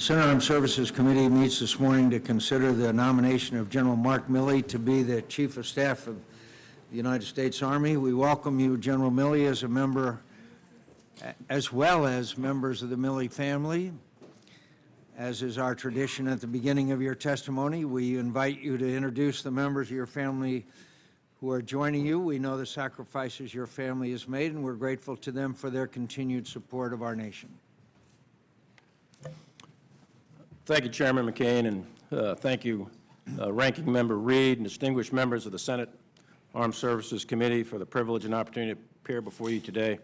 Senate Armed Services Committee meets this morning to consider the nomination of General Mark Milley to be the Chief of Staff of the United States Army. We welcome you, General Milley, as a member, as well as members of the Milley family. As is our tradition at the beginning of your testimony, we invite you to introduce the members of your family who are joining you. We know the sacrifices your family has made, and we're grateful to them for their continued support of our nation. Thank you, Chairman McCain, and uh, thank you, uh, Ranking Member Reed, and distinguished members of the Senate Armed Services Committee for the privilege and opportunity to appear before you today.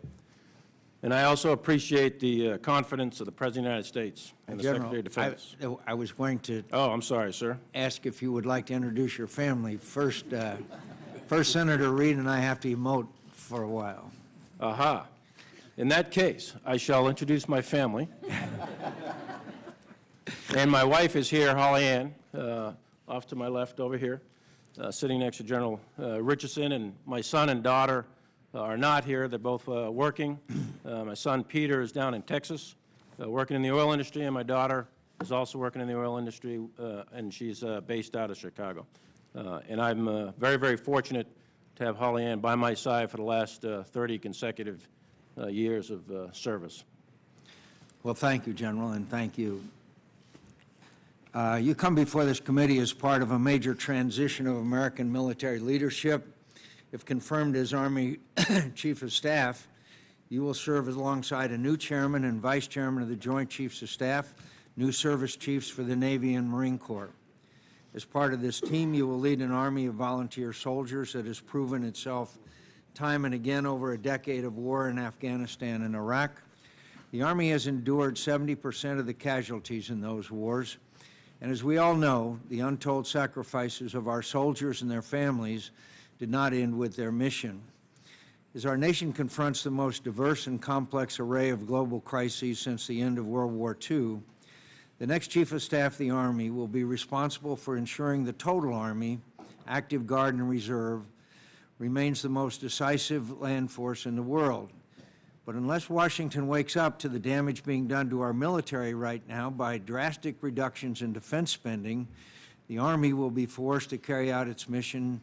And I also appreciate the uh, confidence of the President of the United States and the Secretary of Defense. I I was going to Oh, I'm sorry, sir. ask if you would like to introduce your family. First, uh, first Senator Reed and I have to emote for a while. Aha. In that case, I shall introduce my family. And my wife is here, Holly Ann, uh, off to my left over here, uh, sitting next to General uh, Richardson, and my son and daughter uh, are not here. They're both uh, working. Uh, My son Peter is down in Texas, working in the oil industry, and my daughter is also working in the oil industry, and she's based out of Chicago. And I'm very, very fortunate to have Holly Ann by my side for the last uh, 30 consecutive years of service. Well, thank you, General, and thank you. Uh, You come before this committee as part of a major transition of American military leadership. If confirmed as Army Chief of Staff, you will serve alongside a new chairman and vice chairman of the Joint Chiefs of Staff, new service chiefs for the Navy and Marine Corps. As part of this team, you will lead an army of volunteer soldiers that has proven itself time and again over a decade of war in Afghanistan and Iraq. The Army has endured 70% of the casualties in those wars, and as we all know, the untold sacrifices of our soldiers and their families did not end with their mission. As our nation confronts the most diverse and complex array of global crises since the end of World War II, the next Chief of Staff of the Army will be responsible for ensuring the total Army, active Guard and Reserve, remains the most decisive land force in the world. But unless Washington wakes up to the damage being done to our military right now by drastic reductions in defense spending, the Army will be forced to carry out its mission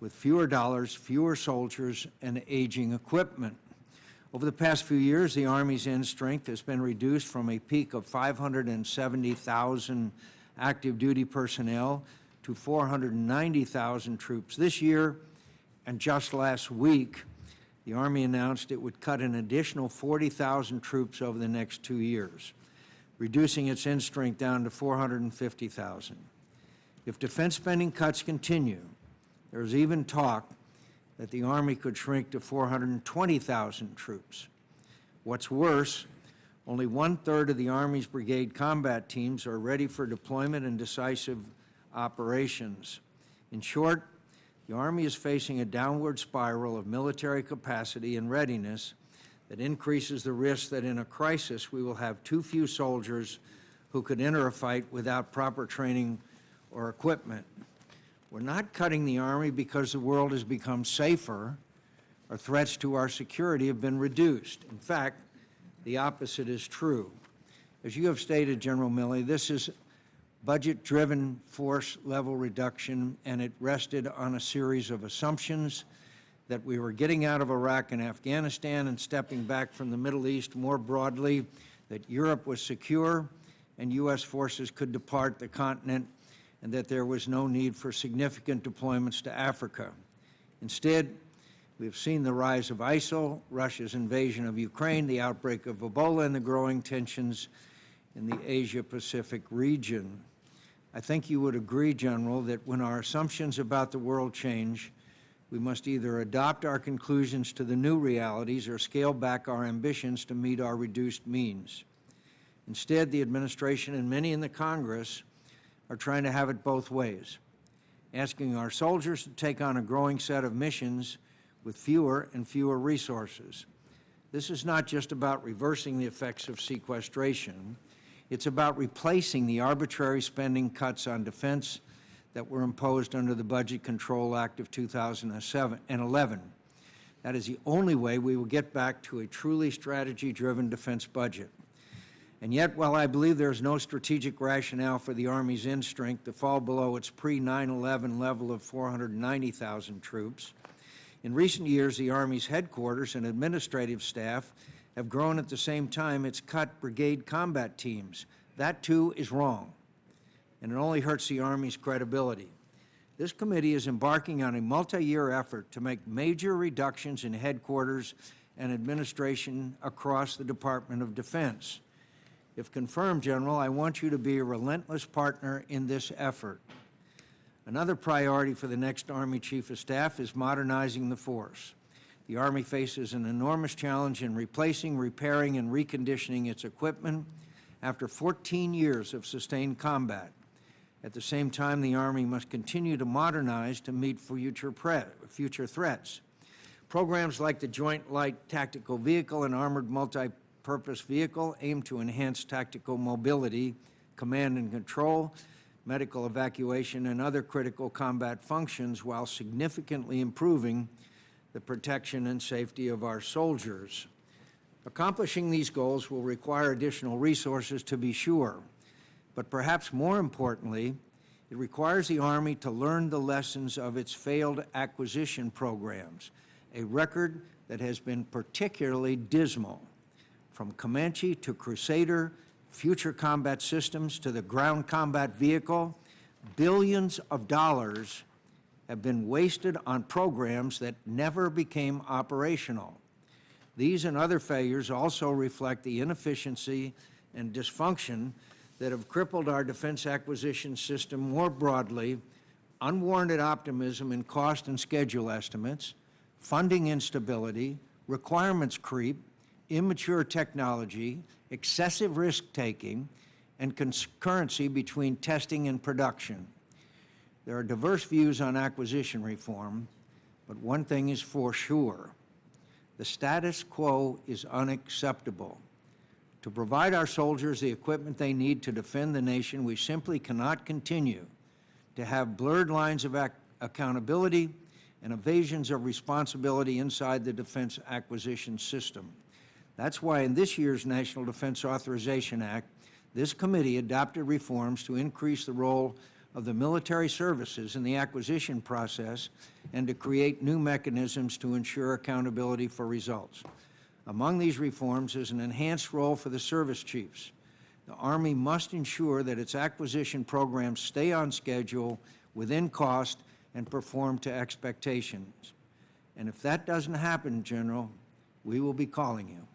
with fewer dollars, fewer soldiers, and aging equipment. Over the past few years, the Army's end strength has been reduced from a peak of 570,000 active duty personnel to 490,000 troops this year, and just last week, the Army announced it would cut an additional 40,000 troops over the next two years, reducing its end strength down to 450,000. If defense spending cuts continue, there's even talk that the Army could shrink to 420,000 troops. What's worse, only one-third of the Army's brigade combat teams are ready for deployment and decisive operations. In short, the Army is facing a downward spiral of military capacity and readiness that increases the risk that in a crisis we will have too few soldiers who could enter a fight without proper training or equipment. We're not cutting the Army because the world has become safer or threats to our security have been reduced. In fact, the opposite is true. As you have stated, General Milley, this is budget-driven force level reduction, and it rested on a series of assumptions that we were getting out of Iraq and Afghanistan and stepping back from the Middle East more broadly, that Europe was secure and U.S. forces could depart the continent, and that there was no need for significant deployments to Africa. Instead, we've seen the rise of ISIL, Russia's invasion of Ukraine, the outbreak of Ebola, and the growing tensions in the Asia-Pacific region. I think you would agree, General, that when our assumptions about the world change, we must either adopt our conclusions to the new realities or scale back our ambitions to meet our reduced means. Instead, the administration and many in the Congress are trying to have it both ways, asking our soldiers to take on a growing set of missions with fewer and fewer resources. This is not just about reversing the effects of sequestration. It's about replacing the arbitrary spending cuts on defense that were imposed under the Budget Control Act of 2011. That is the only way we will get back to a truly strategy-driven defense budget. And yet, while I believe there is no strategic rationale for the Army's end strength to fall below its pre-9/11 level of 490,000 troops, in recent years, the Army's headquarters and administrative staff have grown at the same time it's cut brigade combat teams. That, too, is wrong, and it only hurts the Army's credibility. This committee is embarking on a multi-year effort to make major reductions in headquarters and administration across the Department of Defense. If confirmed, General, I want you to be a relentless partner in this effort. Another priority for the next Army Chief of Staff is modernizing the force. The Army faces an enormous challenge in replacing, repairing, and reconditioning its equipment after 14 years of sustained combat. At the same time, the Army must continue to modernize to meet future, future threats. Programs like the Joint Light Tactical Vehicle and Armored Multi-Purpose Vehicle aim to enhance tactical mobility, command and control, medical evacuation, and other critical combat functions while significantly improving the protection and safety of our soldiers. Accomplishing these goals will require additional resources to be sure, but perhaps more importantly, it requires the Army to learn the lessons of its failed acquisition programs, a record that has been particularly dismal. From Comanche to Crusader, future combat systems to the ground combat vehicle, billions of dollars have been wasted on programs that never became operational. These and other failures also reflect the inefficiency and dysfunction that have crippled our defense acquisition system more broadly, unwarranted optimism in cost and schedule estimates, funding instability, requirements creep, immature technology, excessive risk-taking, and concurrency between testing and production. There are diverse views on acquisition reform, but one thing is for sure. The status quo is unacceptable. To provide our soldiers the equipment they need to defend the nation, we simply cannot continue to have blurred lines of ac accountability and evasions of responsibility inside the defense acquisition system. That's why in this year's National Defense Authorization Act, this committee adopted reforms to increase the role of the military services in the acquisition process and to create new mechanisms to ensure accountability for results. Among these reforms is an enhanced role for the service chiefs. The Army must ensure that its acquisition programs stay on schedule, within cost, and perform to expectations. And if that doesn't happen, General, we will be calling you.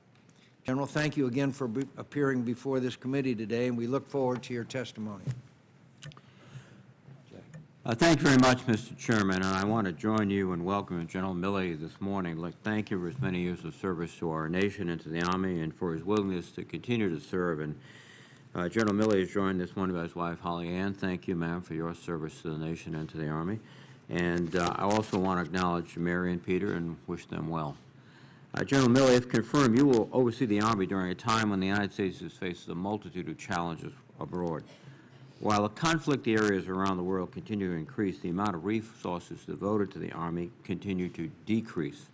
General, thank you again for be- appearing before this committee today, and we look forward to your testimony. Uh, Thank you very much, Mr. Chairman, and I want to join you in welcoming General Milley this morning. Thank you for his many years of service to our nation and to the Army, and for his willingness to continue to serve. And uh, General Milley is joined this morning by his wife, Holly Ann. Thank you, ma'am, for your service to the nation and to the Army. And uh, I also want to acknowledge Mary and Peter and wish them well. Uh, General Milley, if confirmed, you will oversee the Army during a time when the United States faces a multitude of challenges abroad. While the conflict areas around the world continue to increase, the amount of resources devoted to the Army continue to decrease.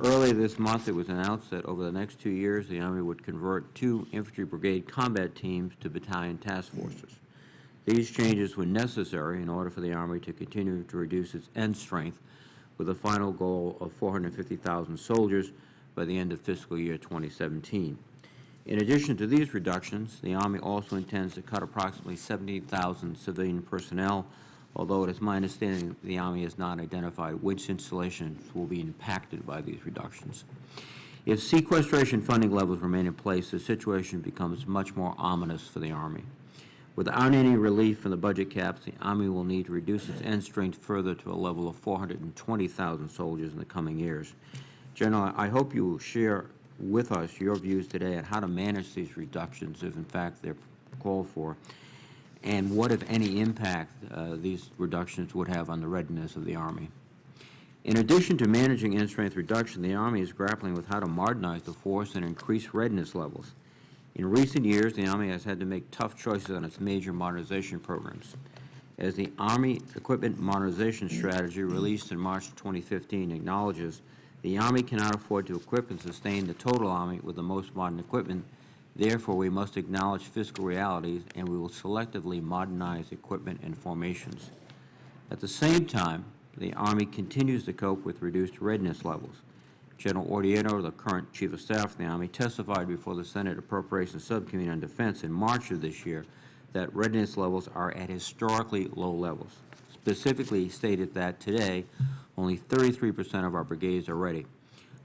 Earlier this month, it was announced that over the next two years, the Army would convert two infantry brigade combat teams to battalion task forces. These changes were necessary in order for the Army to continue to reduce its end strength with a final goal of 450,000 soldiers by the end of fiscal year 2017. In addition to these reductions, the Army also intends to cut approximately 70,000 civilian personnel, although it is my understanding the Army has not identified which installations will be impacted by these reductions. If sequestration funding levels remain in place, the situation becomes much more ominous for the Army. Without any relief from the budget caps, the Army will need to reduce its end strength further to a level of 420,000 soldiers in the coming years. General, I hope you will share with us your views today on how to manage these reductions, if in fact they're called for, and what, if any, impact uh, these reductions would have on the readiness of the Army. In addition to managing end strength reduction, the Army is grappling with how to modernize the force and increase readiness levels. In recent years, the Army has had to make tough choices on its major modernization programs. As the Army Equipment Modernization Strategy released in March 2015 acknowledges, the Army cannot afford to equip and sustain the total Army with the most modern equipment Therefore, we must acknowledge fiscal realities, and we will selectively modernize equipment and formations. At the same time, the Army continues to cope with reduced readiness levels. General Odierno, the current Chief of Staff of the Army, testified before the Senate Appropriations Subcommittee on Defense in March of this year that readiness levels are at historically low levels. Specifically, he stated that today, only 33% of our brigades are ready,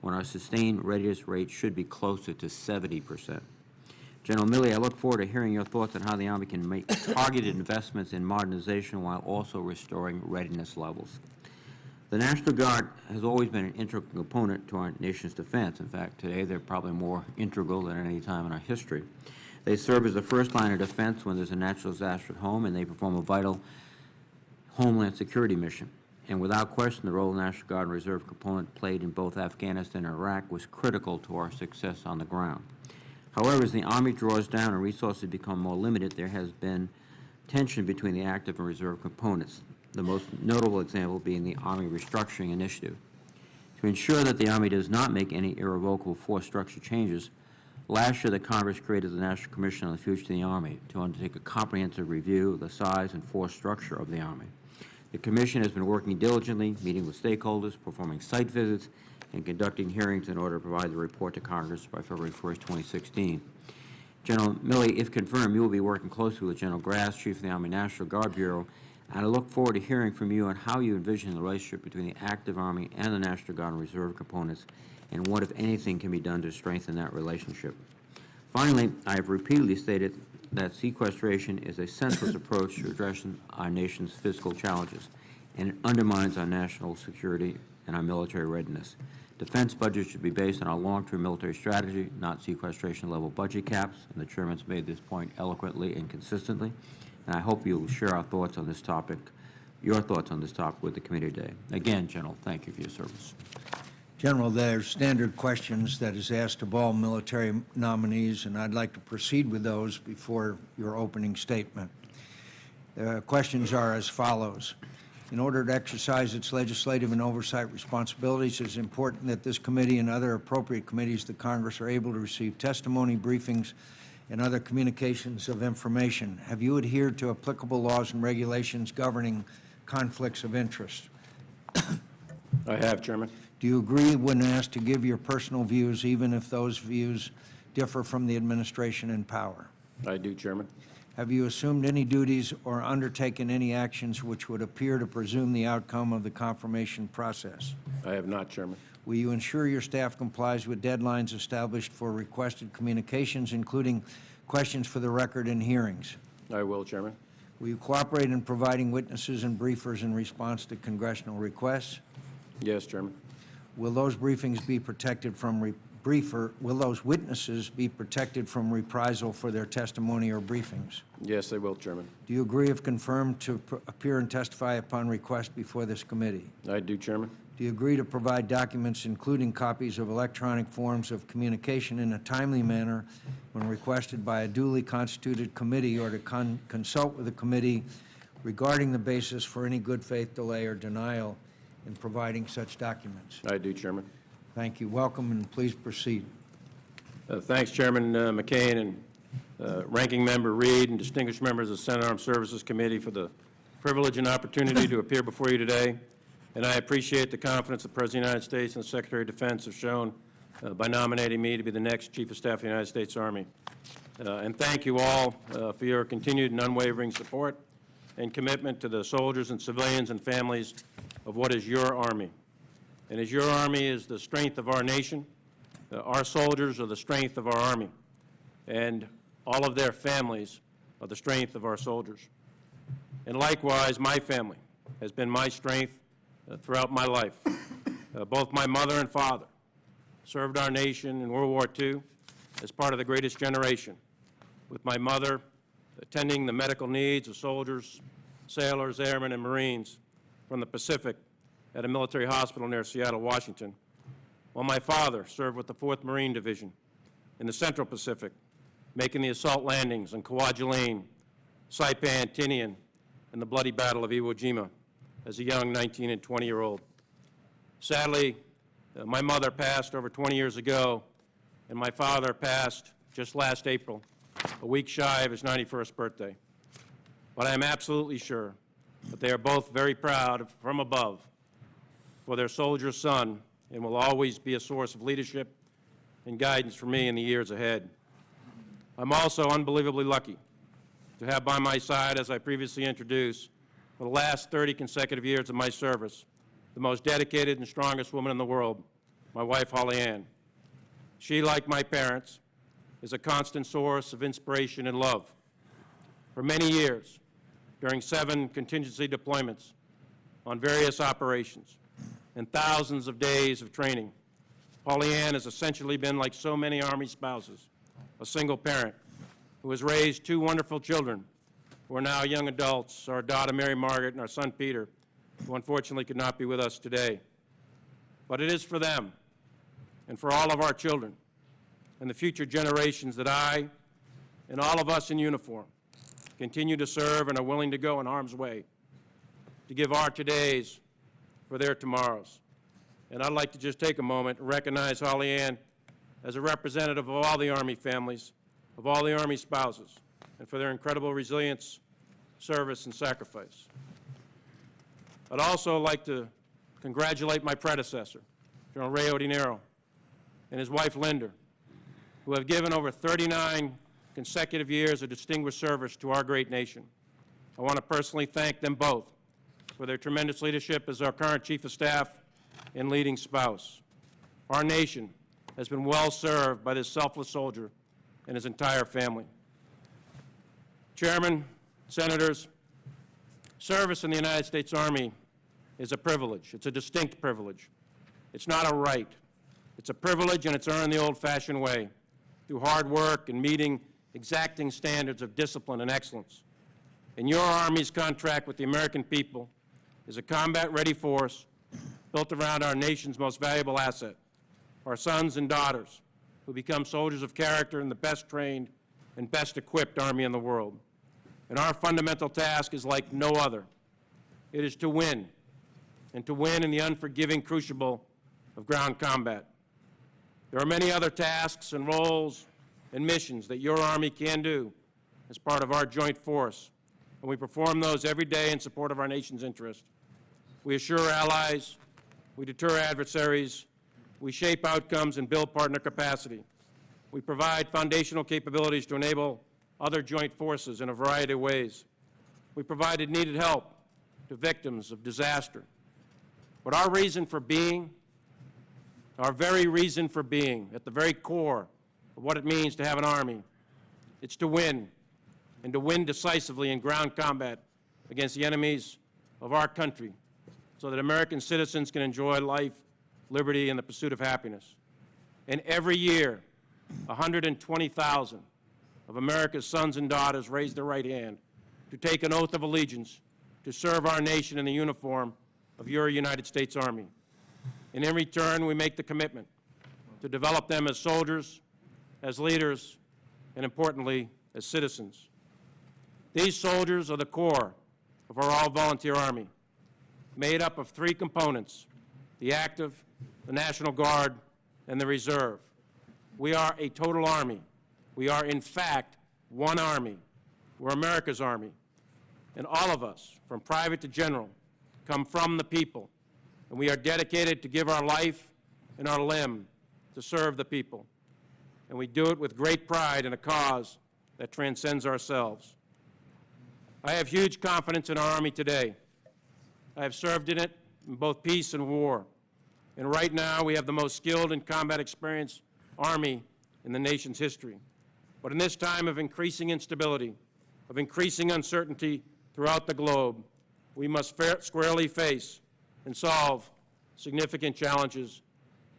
when our sustained readiness rate should be closer to 70%. General Milley, I look forward to hearing your thoughts on how the Army can make targeted investments in modernization while also restoring readiness levels. The National Guard has always been an integral component to our nation's defense. In fact, today, they're probably more integral than at any time in our history. They serve as the first line of defense when there's a natural disaster at home, and they perform a vital homeland security mission. And without question, the role the National Guard and Reserve component played in both Afghanistan and Iraq was critical to our success on the ground. However, as the Army draws down and resources become more limited, there has been tension between the active and reserve components, the most notable example being the Army Restructuring Initiative. To ensure that the Army does not make any irrevocable force structure changes, last year the Congress created the National Commission on the Future of the Army to undertake a comprehensive review of the size and force structure of the Army. The Commission has been working diligently, meeting with stakeholders, performing site visits, and conducting hearings in order to provide the report to Congress by February 1st, 2016. General Milley, if confirmed, you will be working closely with General Grass, Chief of the Army National Guard Bureau, and I look forward to hearing from you on how you envision the relationship between the active Army and the National Guard and Reserve components, and what, if anything, can be done to strengthen that relationship. Finally, I have repeatedly stated that sequestration is a senseless approach to addressing our nation's fiscal challenges, and it undermines our national security and our military readiness. Defense budgets should be based on our long-term military strategy, not sequestration-level budget caps, and the Chairman's made this point eloquently and consistently, and I hope you will share our thoughts on this topic, your thoughts on this topic with the committee today. Again, General, thank you for your service. General, there are standard questions that is asked of all military nominees, and I'd like to proceed with those before your opening statement. The questions are as follows. In order to exercise its legislative and oversight responsibilities, it is important that this committee and other appropriate committees of the Congress are able to receive testimony, briefings, and other communications of information. Have you adhered to applicable laws and regulations governing conflicts of interest? I have, Chairman. Do you agree when asked to give your personal views, even if those views differ from the administration in power? I do, Chairman. Have you assumed any duties or undertaken any actions which would appear to presume the outcome of the confirmation process? I have not, Chairman. Will you ensure your staff complies with deadlines established for requested communications, including questions for the record and hearings? I will, Chairman. Will you cooperate in providing witnesses and briefers in response to congressional requests? Yes, Chairman. Will those briefings be protected from re- briefer, will those witnesses be protected from reprisal for their testimony or briefings? Yes, they will, Chairman. Do you agree, if confirmed, to appear and testify upon request before this committee? I do, Chairman. Do you agree to provide documents, including copies of electronic forms of communication in a timely manner when requested by a duly constituted committee or to con- consult with the committee regarding the basis for any good faith delay or denial in providing such documents? I do, Chairman. Thank you. Welcome, and please proceed. Uh, Thanks, Chairman uh, McCain and uh, Ranking Member Reed and distinguished members of the Senate Armed Services Committee for the privilege and opportunity to appear before you today. And I appreciate the confidence the President of the United States and the Secretary of Defense have shown uh, by nominating me to be the next Chief of Staff of the United States Army. Uh, And thank you all uh, for your continued and unwavering support and commitment to the soldiers and civilians and families of what is your Army. And as your Army is the strength of our nation, uh, Our soldiers are the strength of our Army, and all of their families are the strength of our soldiers. And likewise, my family has been my strength uh, throughout my life. Uh, Both my mother and father served our nation in World War II as part of the greatest generation, with my mother attending the medical needs of soldiers, sailors, airmen, and Marines from the Pacific at a military hospital near Seattle, Washington, while my father served with the 4th Marine Division in the Central Pacific, making the assault landings on Kwajalein, Saipan, Tinian, and the bloody Battle of Iwo Jima as a young 19 and 20-year-old. Sadly, uh, my mother passed over 20 years ago, and my father passed just last April, a week shy of his 91st birthday. But I am absolutely sure that they are both very proud from above for their soldier son and will always be a source of leadership and guidance for me in the years ahead. I'm also unbelievably lucky to have by my side, as I previously introduced, for the last 30 consecutive years of my service, the most dedicated and strongest woman in the world, my wife, Holly Ann. She, like my parents, is a constant source of inspiration and love. For many years, during seven contingency deployments on various operations and thousands of days of training, Holly Ann has essentially been like so many Army spouses, a single parent who has raised two wonderful children who are now young adults, our daughter Mary Margaret and our son Peter, who unfortunately could not be with us today. But it is for them and for all of our children and the future generations that I and all of us in uniform continue to serve and are willing to go in harm's way to give our todays for their tomorrows. And I'd like to just take a moment and recognize Holly Ann as a representative of all the Army families, of all the Army spouses, and for their incredible resilience, service, and sacrifice. I'd also like to congratulate my predecessor, General Ray Odierno, and his wife Linda, who have given over 39 consecutive years of distinguished service to our great nation. I want to personally thank them both for their tremendous leadership as our current Chief of Staff and leading spouse. Our nation has been well served by this selfless soldier and his entire family. Chairman, Senators, service in the United States Army is a privilege. It's a distinct privilege. It's not a right. It's a privilege, and it's earned the old-fashioned way, through hard work and meeting exacting standards of discipline and excellence. And your Army's contract with the American people is a combat-ready force built around our nation's most valuable asset, our sons and daughters, who become soldiers of character in the best trained and best equipped Army in the world. And our fundamental task is like no other. It is to win, and to win in the unforgiving crucible of ground combat. There are many other tasks and roles and missions that your Army can do as part of our joint force, and we perform those every day in support of our nation's interest. We assure allies, we deter adversaries, we shape outcomes and build partner capacity. We provide foundational capabilities to enable other joint forces in a variety of ways. We provided needed help to victims of disaster. But our reason for being, our very reason for being, at the very core of what it means to have an army, it's to win, and to win decisively in ground combat against the enemies of our country, so that American citizens can enjoy life, liberty, and the pursuit of happiness. And every year, 120,000 of America's sons and daughters raise their right hand to take an oath of allegiance to serve our nation in the uniform of your United States Army. And in return, we make the commitment to develop them as soldiers, as leaders, and importantly, as citizens. These soldiers are the core of our all-volunteer Army, made up of three components, the active, the National Guard, and the Reserve. We are a total Army. We are, in fact, one Army. We're America's Army. And all of us, from private to general, come from the people. And we are dedicated to give our life and our limb to serve the people. And we do it with great pride in a cause that transcends ourselves. I have huge confidence in our Army today. I have served in it in both peace and war. And right now, we have the most skilled and combat experienced Army in the nation's history. But in this time of increasing instability, of increasing uncertainty throughout the globe, we must squarely face and solve significant challenges,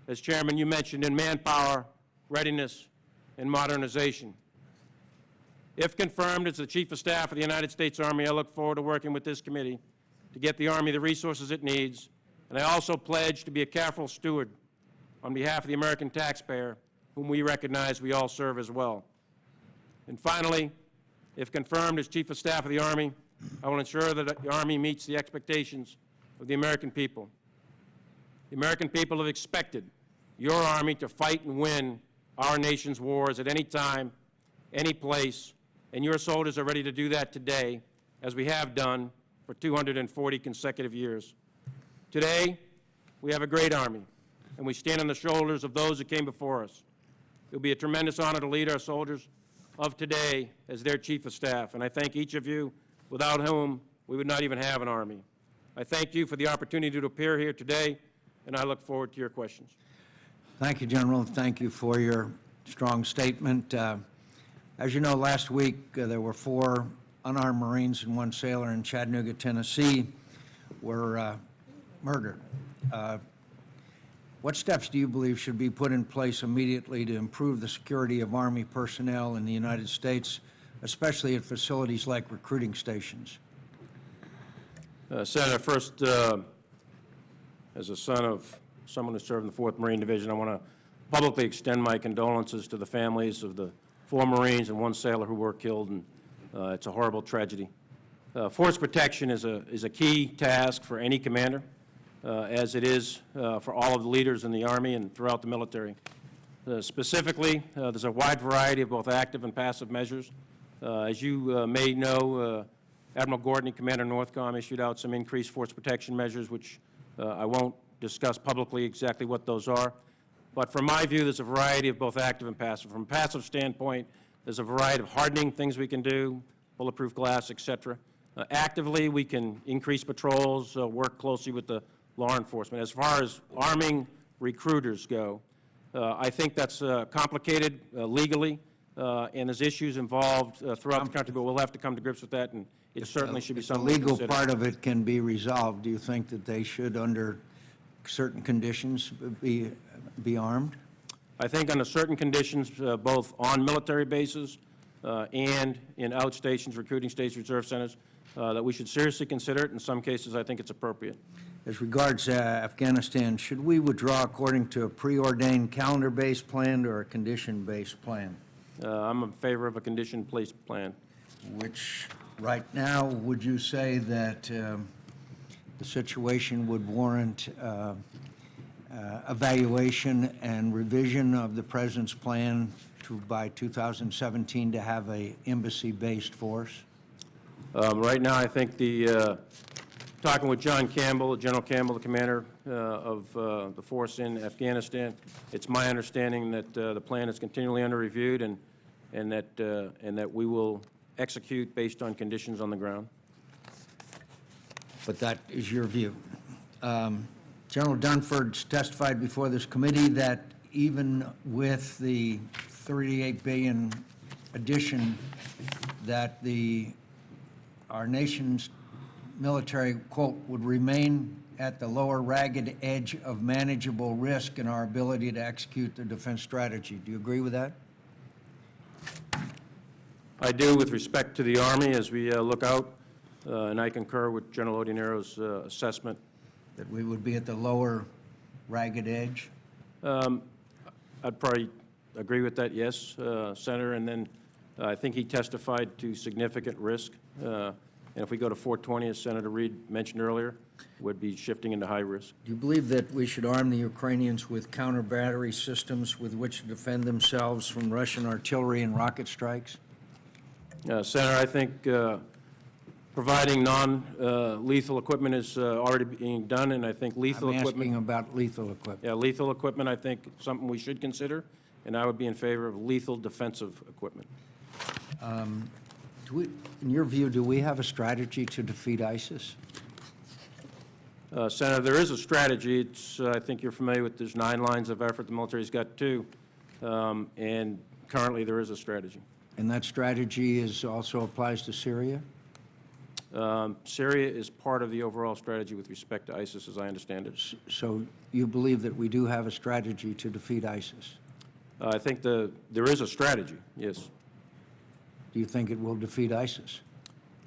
as Chairman you mentioned, in manpower, readiness, and modernization. If confirmed as the Chief of Staff of the United States Army, I look forward to working with this committee to get the Army the resources it needs, and I also pledge to be a careful steward on behalf of the American taxpayer, whom we recognize we all serve as well. And finally, if confirmed as Chief of Staff of the Army, I will ensure that the Army meets the expectations of the American people. The American people have expected your Army to fight and win our nation's wars at any time, any place, and your soldiers are ready to do that today, as we have done for 240 consecutive years. Today, we have a great Army, and we stand on the shoulders of those that came before us. It will be a tremendous honor to lead our soldiers of today as their Chief of Staff, and I thank each of you, without whom we would not even have an Army. I thank you for the opportunity to appear here today, and I look forward to your questions. Thank you, General. Thank you for your strong statement. Uh, As you know, last week, uh, there were four unarmed Marines and one sailor in Chattanooga, Tennessee, were uh, murdered. Uh, What steps do you believe should be put in place immediately to improve the security of Army personnel in the United States, especially at facilities like recruiting stations? Uh, Senator, first, uh, as a son of someone who served in the 4th Marine Division, I want to publicly extend my condolences to the families of the four Marines and one sailor who were killed, and uh, it's a horrible tragedy. Uh, Force protection is a, is a key task for any commander, uh, as it is uh, for all of the leaders in the Army and throughout the military. Uh, Specifically, uh, there's a wide variety of both active and passive measures. As you may know, Admiral Gortney, Commander Northcom, issued out some increased force protection measures, which I won't discuss publicly exactly what those are. But from my view, there's a variety of both active and passive. From a passive standpoint, there's a variety of hardening things we can do, bulletproof glass, et cetera. Uh, Actively, we can increase patrols, uh, work closely with the law enforcement. As far as arming recruiters go, uh, I think that's uh, complicated uh, legally, uh, and there's issues involved uh, throughout the country, but we'll have to come to grips with that, and it certainly should be If the legal part of it can be resolved, do you think that they should, under certain conditions, be, be armed? I think under certain conditions, uh, both on military bases uh, and in outstations, recruiting stations, reserve centers, uh, that we should seriously consider it. In some cases, I think it's appropriate. As regards uh, Afghanistan, should we withdraw according to a preordained calendar-based plan or a condition-based plan? Uh, I'm in favor of a condition-based plan. Which, right now, would you say that um, the situation would warrant uh, uh, evaluation and revision of the President's plan to, by 2017, to have a embassy-based force? Um, Right now, I think the, uh, talking with John Campbell, General Campbell, the commander uh, of uh, the force in Afghanistan, it's my understanding that uh, the plan is continually under reviewed and, and that, uh, and that we will execute based on conditions on the ground. But that is your view. Um, General Dunford testified before this committee that even with the 38 billion addition, that the, our nation's military, quote, "would remain at the lower ragged edge of manageable risk in our ability to execute the defense strategy." Do you agree with that? I do with respect to the Army as we uh, look out, and I concur with General Odierno's uh, assessment. That we would be at the lower ragged edge? I'd probably agree with that, yes, uh, Senator, and then uh, I think he testified to significant risk. uh, And if we go to 420, as Senator Reed mentioned earlier, would be shifting into high risk. Do you believe that we should arm the Ukrainians with counter-battery systems with which to defend themselves from Russian artillery and rocket strikes? Uh, Senator, I think uh, providing non-lethal equipment is uh, already being done, and I think lethal I'm equipment... asking about lethal equipment. Yeah, lethal equipment, I think, something we should consider, and I would be in favor of lethal defensive equipment. Do we, in your view, do we have a strategy to defeat ISIS? Uh, Senator, there is a strategy. It's, uh, I think you're familiar with, there's nine lines of effort. The military's got two, um, and currently there is a strategy. And that strategy is, also applies to Syria? Um, Syria is part of the overall strategy with respect to ISIS, as I understand it. So you believe that we do have a strategy to defeat ISIS? Uh, I think the, there is a strategy, yes. Do you think it will defeat ISIS?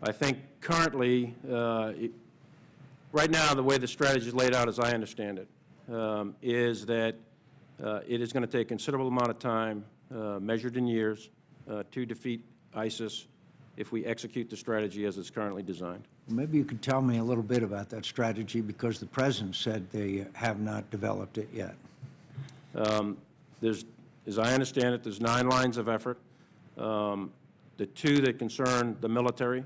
I think currently, uh, it- right now, the way the strategy is laid out, as I understand it, um, is that uh, it is going to take considerable amount of time, uh, measured in years, uh, to defeat ISIS if we execute the strategy as it's currently designed. Maybe you could tell me a little bit about that strategy, because the President said they have not developed it yet. There's As I understand it, there's nine lines of effort. Um, The two that concern the military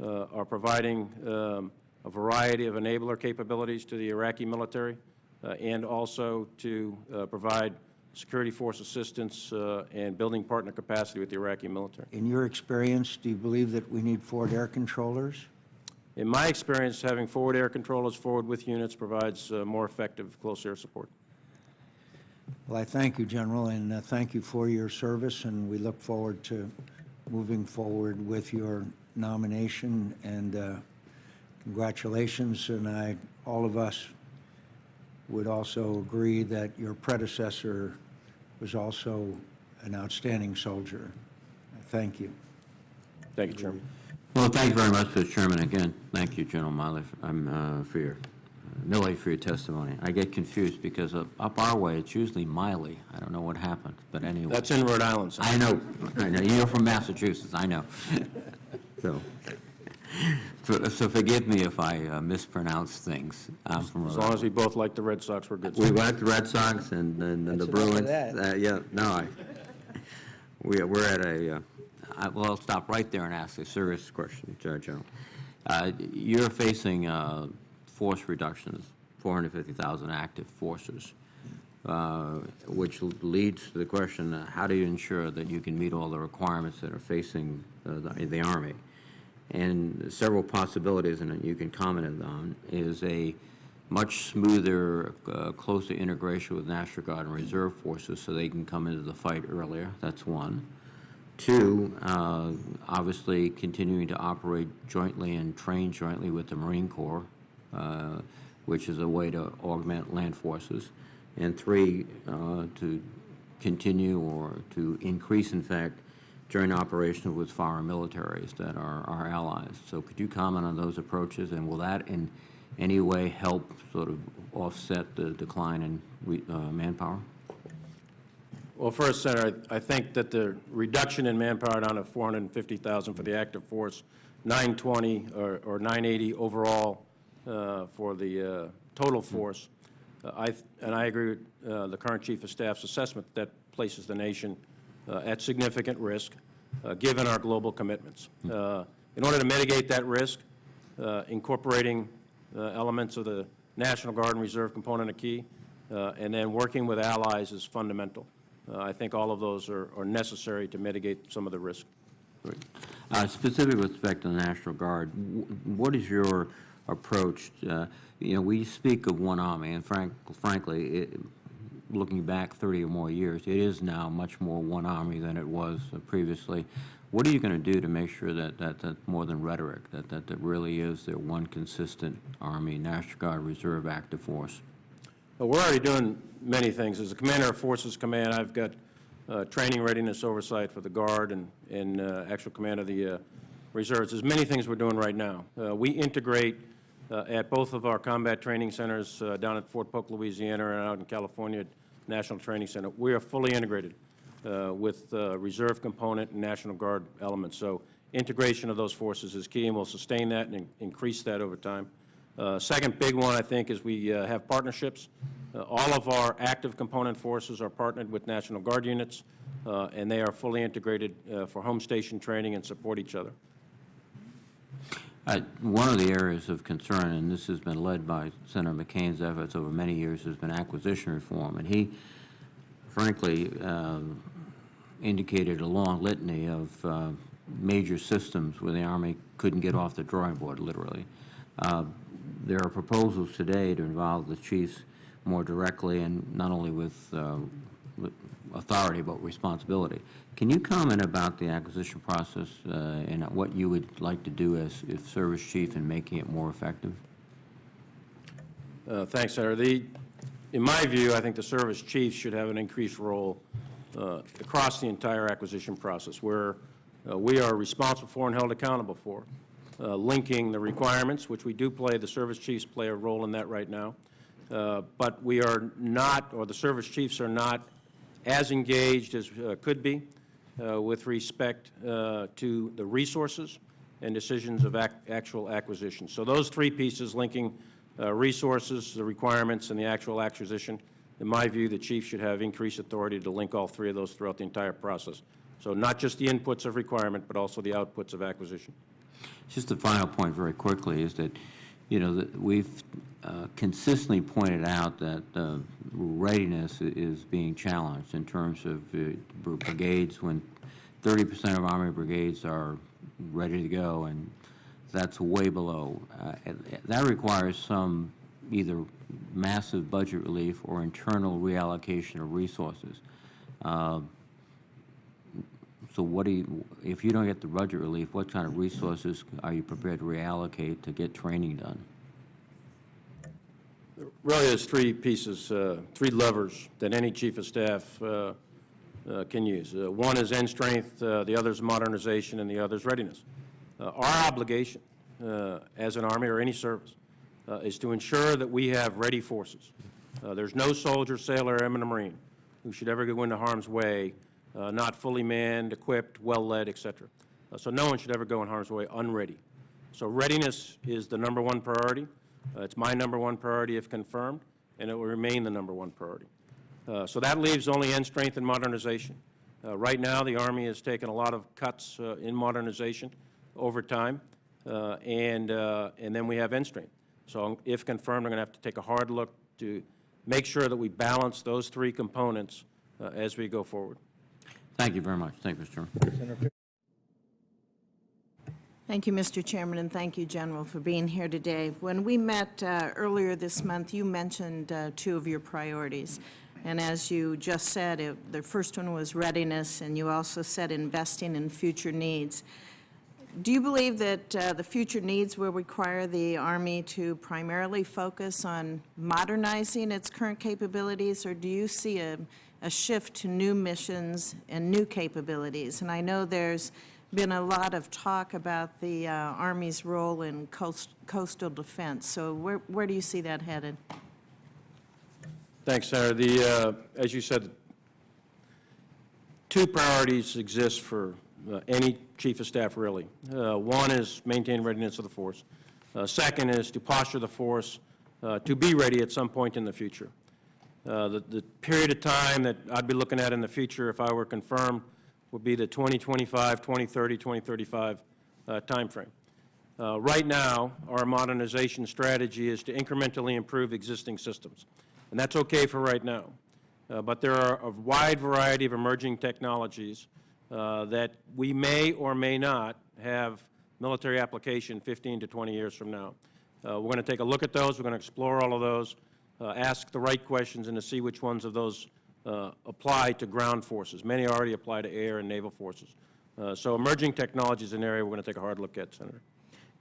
uh, are providing um, a variety of enabler capabilities to the Iraqi military, uh, and also to uh, provide security force assistance uh, and building partner capacity with the Iraqi military. In your experience, do you believe that we need forward air controllers? In my experience, having forward air controllers forward with units provides uh, more effective close air support. Well, I thank you, General, and uh, thank you for your service, and we look forward to moving forward with your nomination, and uh, congratulations, and I, all of us would also agree that your predecessor was also an outstanding soldier. Thank you. Thank you, Chairman. Well, thank you very much, Mr. Chairman. Again, thank you, General Miley, um, uh, for your, uh, Milley, for your testimony. I get confused because up up our way, it's usually Miley. I don't know what happened, but anyway. That's in Rhode Island, sir. I know, I know, you're from Massachusetts, I know. So, so so forgive me if I uh, mispronounce things. I'm from As long as we both like the Red Sox, we're good. We like the Red Sox and and and the That's enough of Bruins. that. Uh, Yeah, no, I, we, we're at a, uh, I- well, I'll stop right there and ask a serious question, Judge General. Uh, You're facing uh, force reductions, 450,000 active forces, uh, which leads to the question, uh, how do you ensure that you can meet all the requirements that are facing uh, the the Army? And several possibilities, and you can comment on, is a much smoother, uh, closer integration with National Guard and Reserve Forces so they can come into the fight earlier. That's one. Two, uh, obviously continuing to operate jointly and train jointly with the Marine Corps, uh, which is a way to augment land forces. And three, uh, to continue or to increase, in fact, joint operations with foreign militaries that are our allies. So could you comment on those approaches, and will that in any way help sort of offset the decline in uh, manpower? Well, first, Senator, I I think that the reduction in manpower down to 450,000 for the active force, 920 or or 980 overall uh, for the uh, total force, uh, I, and I agree with uh, the current Chief of Staff's assessment that places the nation at significant risk, uh, given our global commitments. Uh, In order to mitigate that risk, uh, incorporating uh, elements of the National Guard and Reserve component are key, uh, and then working with allies is fundamental. Uh, I think all of those are are necessary to mitigate some of the risk. Uh, Specific with respect to the National Guard, wh- what is your approach? uh, You know, we speak of one army, and frank- frankly, it- looking back 30 or more years, it is now much more one army than it was uh, previously. What are you going to do to make sure that that that's more than rhetoric, that that that really is their one consistent Army, National Guard, Reserve, active force? Well, we're already doing many things. As a commander of Forces Command, I've got uh, training readiness oversight for the Guard and, and uh, actual command of the uh, reserves. There's many things we're doing right now. Uh, We integrate uh, at both of our combat training centers uh, down at Fort Polk, Louisiana, and out in California, at National Training Center. We are fully integrated uh, with uh, reserve component and National Guard elements. So integration of those forces is key, and we'll sustain that and in- increase that over time. Uh, Second big one, I think, is we have partnerships. All of our active component forces are partnered with National Guard units, and they are fully integrated for home station training and support each other. Uh, One of the areas of concern, and this has been led by Senator McCain's efforts over many years, has been acquisition reform. And he frankly um, indicated a long litany of uh, major systems where the Army couldn't get off the drawing board, literally. Uh, There are proposals today to involve the chiefs more directly and not only with uh, with authority, but responsibility. Can you comment about the acquisition process uh, and what you would like to do as, if service chief in making it more effective? Uh, Thanks, Senator. The, in my view, I think the service chiefs should have an increased role uh, across the entire acquisition process, where uh, we are responsible for and held accountable for, uh, linking the requirements, which we do play, the service chiefs play a role in that right now, Uh, but we are not, or the service chiefs are not as engaged as could be uh, with respect uh, to the resources and decisions of ac- actual acquisition. So those three pieces, linking uh, resources, the requirements, and the actual acquisition, in my view, the chief should have increased authority to link all three of those throughout the entire process. So not just the inputs of requirement, but also the outputs of acquisition. Just a final point very quickly is that, you know, we've uh, consistently pointed out that uh, readiness is being challenged in terms of uh, brigades, when 30% of Army brigades are ready to go, and that's way below. Uh, That requires some either massive budget relief or internal reallocation of resources. So what do you, if you don't get the budget relief, what kind of resources are you prepared to reallocate to get training done? Really, there's three pieces, uh, three levers that any chief of staff uh, uh, can use. Uh, One is end strength, uh, the other is modernization, and the other is readiness. Uh, Our obligation as an Army or any service is to ensure that we have ready forces. There's no soldier, sailor, airman, or Marine who should ever go into harm's way, uh, not fully manned, equipped, well-led, et cetera. Uh, So no one should ever go in harm's way unready. So readiness is the number one priority. Uh, It's my number one priority if confirmed, and it will remain the number one priority. Uh, So that leaves only end strength and modernization. Uh, Right now, the Army has taken a lot of cuts uh, in modernization over time, and, and then we have end strength. So if confirmed, I'm going to have to take a hard look to make sure that we balance those three components as we go forward. Thank you very much. Thank you, Mr. Chairman. Thank you, Mr. Chairman, and thank you, General, for being here today. When we met uh, earlier this month, you mentioned uh, two of your priorities. And as you just said, it- the first one was readiness, and you also said investing in future needs. Do you believe that uh, the future needs will require the Army to primarily focus on modernizing its current capabilities, or do you see a, a shift to new missions and new capabilities? And I know there's been a lot of talk about the uh, Army's role in coast, coastal defense, so where, where do you see that headed? Thanks, Senator. The, uh, as you said, two priorities exist for uh, any chief of staff, really. Uh, One is maintain readiness of the force. Uh, Second is to posture the force uh, to be ready at some point in the future. Uh, The the period of time that I'd be looking at in the future, if I were confirmed, would be the 2025, 2030, 2035 uh, timeframe. Uh, Right now, our modernization strategy is to incrementally improve existing systems, and that's okay for right now. Uh, But there are a wide variety of emerging technologies uh, that we may or may not have military application 15 to 20 years from now. Uh, We're going to take a look at those, we're going to explore all of those, ask the right questions, and to see which ones of those uh, apply to ground forces. Many already apply to air and naval forces. Uh, So emerging technology is an area we're going to take a hard look at, Senator.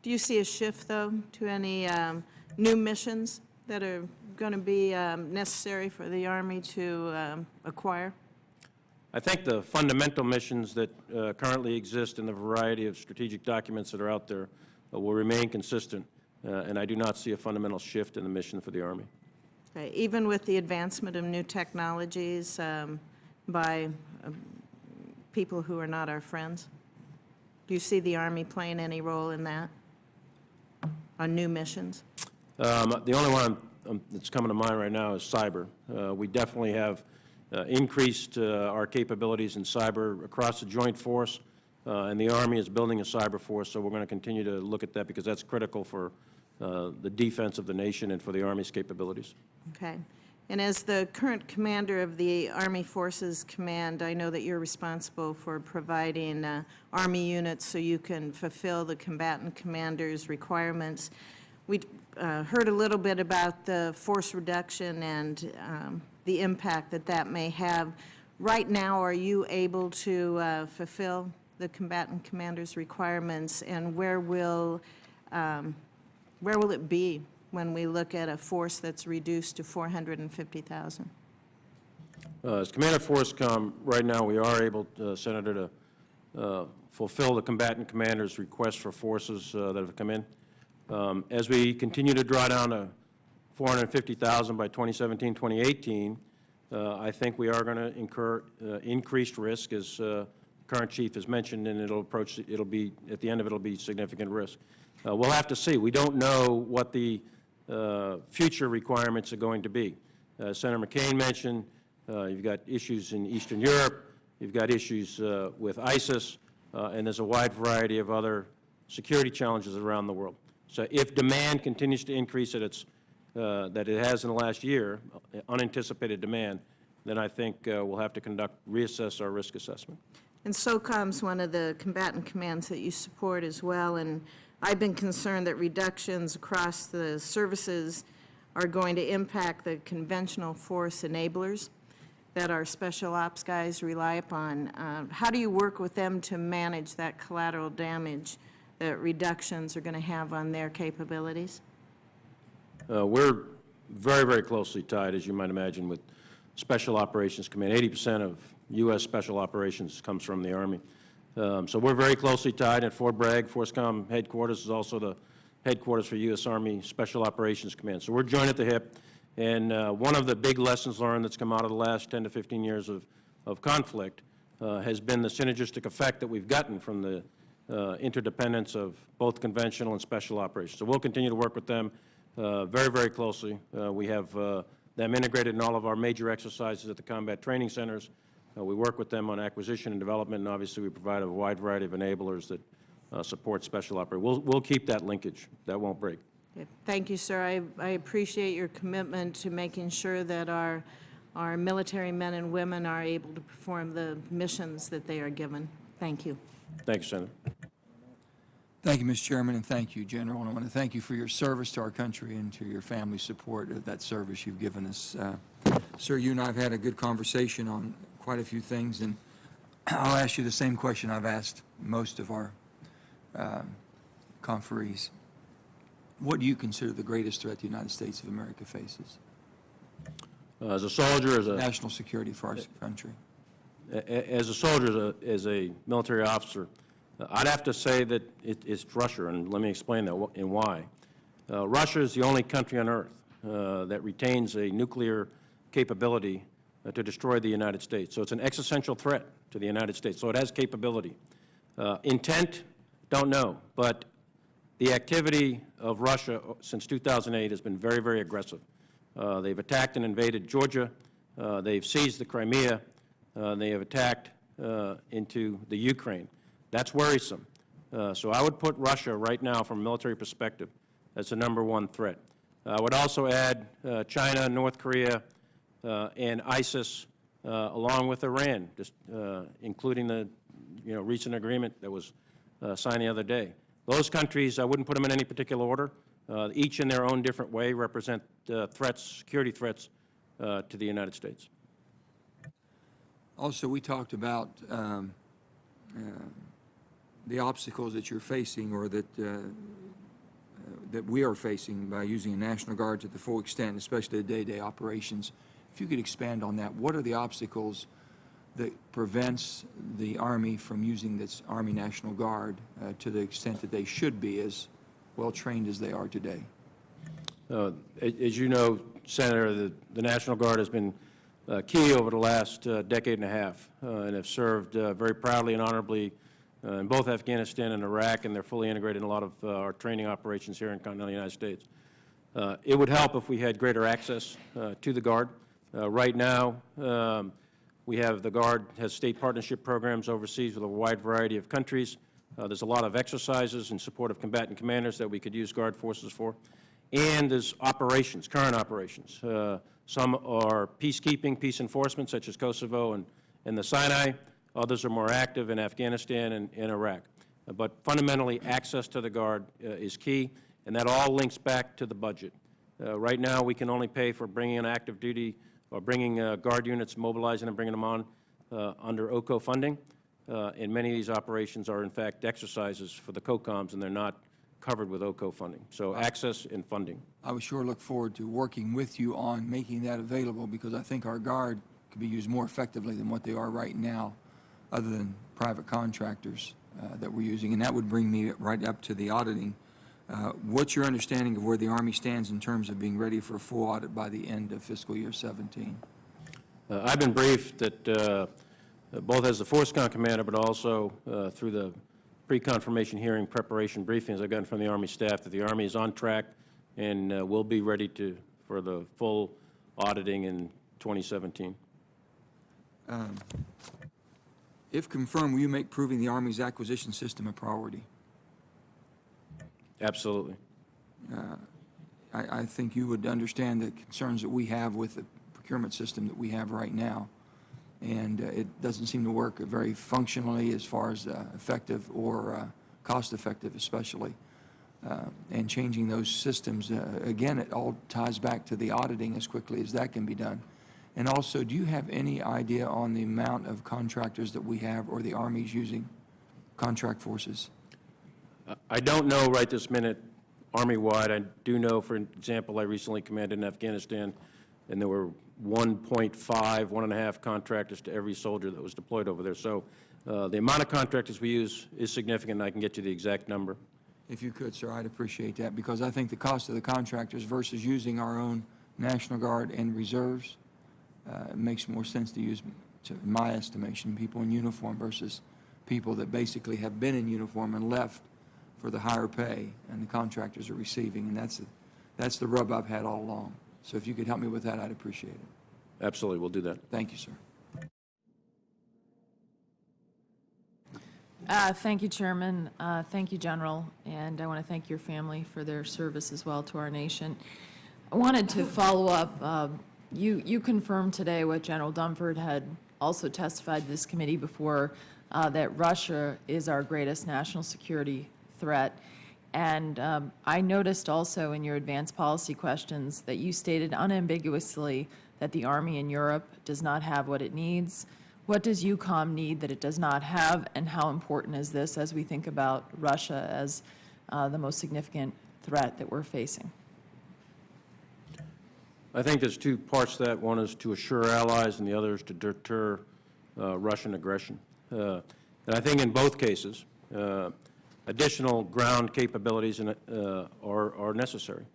Do you see a shift, though, to any um, new missions that are going to be um, necessary for the Army to um, acquire? I think the fundamental missions that uh, currently exist in the variety of strategic documents that are out there uh, will remain consistent, uh, and I do not see a fundamental shift in the mission for the Army. Okay, Even with the advancement of new technologies um, by um, people who are not our friends? Do you see the Army playing any role in that, on new missions? Um, The only one um, that's coming to mind right now is cyber. Uh, We definitely have uh, increased uh, our capabilities in cyber across the joint force, uh, and the Army is building a cyber force, so we're going to continue to look at that because that's critical for uh, the defense of the nation and for the Army's capabilities. Okay. And as the current commander of the Army Forces Command, I know that you're responsible for providing uh, Army units so you can fulfill the combatant commander's requirements. We uh, heard a little bit about the force reduction and um, the impact that that may have. Right now, are you able to uh, fulfill the combatant commander's requirements? And where will, um, where will it be when we look at a force that's reduced to 450,000? Uh, As Commander FORSCOM, right now, we are able, uh, Senator, to uh, fulfill the combatant commander's request for forces uh, that have come in. Um, As we continue to draw down to 450,000 by 2017, 2018, uh, I think we are going to incur uh, increased risk, as uh, current chief has mentioned, and it'll approach, it'll be, at the end of it, it'll be significant risk. Uh, We'll have to see. We don't know what the uh, future requirements are going to be. uh, Senator McCain mentioned, uh, you've got issues in Eastern Europe, you've got issues uh, with ISIS, uh, and there's a wide variety of other security challenges around the world. So if demand continues to increase at its, that it has in the last year, unanticipated demand, then I think we'll have to conduct, reassess our risk assessment. And SOCOM's one of the combatant commands that you support as well, and I've been concerned that reductions across the services are going to impact the conventional force enablers that our special ops guys rely upon. Uh, How do you work with them to manage that collateral damage that reductions are going to have on their capabilities? Uh, We're very, very closely tied, as you might imagine, with Special Operations Command. 80% of U.S. Special Operations comes from the Army. Um, So we're very closely tied at Fort Bragg. FORSCOM headquarters is also the headquarters for U.S. Army Special Operations Command. So we're joined at the hip. And uh, one of the big lessons learned that's come out of the last 10 to 15 years of, of conflict uh, has been the synergistic effect that we've gotten from the uh, interdependence of both conventional and special operations. So we'll continue to work with them uh, very, very closely. Uh, We have uh, them integrated in all of our major exercises at the combat training centers. Uh, We work with them on acquisition and development, and obviously we provide a wide variety of enablers that uh, support special operations. We'll, we'll keep that linkage. That won't break. Thank you, sir. I, I appreciate your commitment to making sure that our, our military men and women are able to perform the missions that they are given. Thank you. Thank you, Senator. Thank you, Mr. Chairman, and thank you, General. And I want to thank you for your service to our country and to your family support of that service you've given us. Uh, Sir, you and I have had a good conversation on quite a few things, and I'll ask you the same question I've asked most of our um, conferees. What do you consider the greatest threat the United States of America faces? Uh, As a soldier, as a National security for our country. A- a- As a soldier, as a, as a military officer, uh, I'd have to say that it, it's Russia, and let me explain that and why. Uh, Russia is the only country on earth uh, that retains a nuclear capability uh, to destroy the United States. So it's an existential threat to the United States. So it has capability. Uh, Intent, don't know, but the activity of Russia uh, since 2008 has been very, very aggressive. Uh, They've attacked and invaded Georgia. Uh, They've seized the Crimea. Uh, They have attacked uh, into the Ukraine. That's worrisome. Uh, So I would put Russia right now, from a military perspective, as the number one threat. I would also add uh, China, North Korea, uh, and ISIS, uh, along with Iran, just uh, including the, you know, recent agreement that was uh, signed the other day. Those countries, I wouldn't put them in any particular order. Uh, Each in their own different way represent uh, threats, security threats uh, to the United States. Also, we talked about um, uh, the obstacles that you're facing or that, uh, uh, that we are facing by using a National Guard to the full extent, especially the day-to-day operations. If you could expand on that, what are the obstacles that prevents the Army from using this Army National Guard uh, to the extent that they should be as well-trained as they are today? Uh, As you know, Senator, the the National Guard has been uh, key over the last uh, decade and a half uh, and have served uh, very proudly and honorably in both Afghanistan and Iraq, and they're fully integrated in a lot of our training operations here in continental United States. It would help if we had greater access to the Guard. Uh, Right now, um, we have, the Guard has state partnership programs overseas with a wide variety of countries. Uh, There's a lot of exercises in support of combatant commanders that we could use Guard forces for. And there's operations, current operations. Uh, Some are peacekeeping, peace enforcement, such as Kosovo and, and the Sinai. Others are more active in Afghanistan and in Iraq. Uh, But fundamentally, access to the Guard uh, is key, and that all links back to the budget. Uh, Right now, we can only pay for bringing in active duty or bringing uh, Guard units, mobilizing and bringing them on uh, under OCO funding. Uh, And many of these operations are, in fact, exercises for the COCOMs, and they're not covered with OCO funding. So access and funding. I would sure look forward to working with you on making that available because I think our Guard could be used more effectively than what they are right now, other than private contractors uh, that we're using. And that would bring me right up to the auditing. Uh, What's your understanding of where the Army stands in terms of being ready for a full audit by the end of fiscal year 17? Uh, I've been briefed that, uh, both as the FORSCOM commander, but also uh, through the pre-confirmation hearing preparation briefings I've gotten from the Army staff, that the Army is on track and uh, will be ready to, for the full auditing in 2017. If confirmed, will you make proving the Army's acquisition system a priority? Absolutely. I, I think you would understand the concerns that we have with the procurement system that we have right now. And uh, it doesn't seem to work very functionally as far as uh, effective or uh, cost-effective especially. Uh, And changing those systems, uh, again, it all ties back to the auditing as quickly as that can be done. And also, do you have any idea on the amount of contractors that we have or the Army's using, contract forces? I don't know right this minute, Army-wide. I do know, for example, I recently commanded in Afghanistan, and there were 1.5, one and a half contractors to every soldier that was deployed over there. So uh, the amount of contractors we use is significant, and I can get you the exact number. If you could, sir, I'd appreciate that, because I think the cost of the contractors versus using our own National Guard and reserves, uh, makes more sense to use, to- in my estimation, people in uniform versus people that basically have been in uniform and left for the higher pay, and the contractors are receiving, and that's, the- that's the rub I've had all along. So if you could help me with that, I'd appreciate it. Absolutely, we'll do that. Thank you, sir. Uh, Thank you, Chairman. Uh, Thank you, General, and I want to thank your family for their service as well to our nation. I wanted to follow up, uh, you you confirmed today what General Dunford had also testified to this committee before, uh, that Russia is our greatest national security threat. And um, I noticed also in your advanced policy questions that you stated unambiguously that the Army in Europe does not have what it needs. What does EUCOM need that it does not have, and how important is this as we think about Russia as uh, the most significant threat that we're facing? I think there's two parts to that. One is to assure allies, and the other is to deter uh, Russian aggression. Uh, And I think in both cases, uh, additional ground capabilities in uh, are are necessary.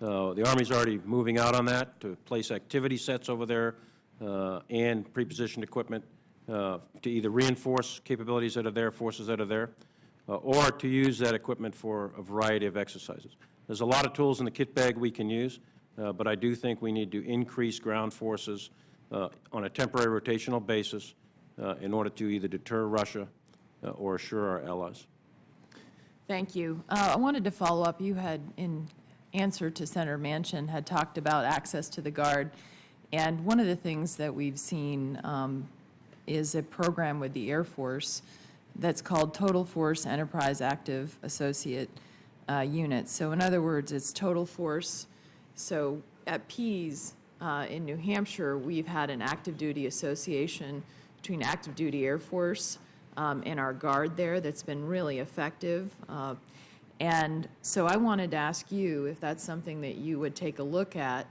Uh, The Army's already moving out on that to place activity sets over there uh, and prepositioned equipment uh, to either reinforce capabilities that are there, forces that are there, uh, or to use that equipment for a variety of exercises. There's a lot of tools in the kit bag we can use, uh, but I do think we need to increase ground forces on a temporary rotational basis in order to either deter Russia or assure our allies. Thank you. Uh, I wanted to follow up. You had, in answer to Senator Manchin, had talked about access to the Guard. And one of the things that we've seen um, is a program with the Air Force that's called Total Force Enterprise Active Associate uh, Unit. So in other words, it's total force. So at Pease uh, in New Hampshire, we've had an active duty association between active duty Air Force um, and our Guard there that's been really effective. Uh, And so I wanted to ask you if that's something that you would take a look at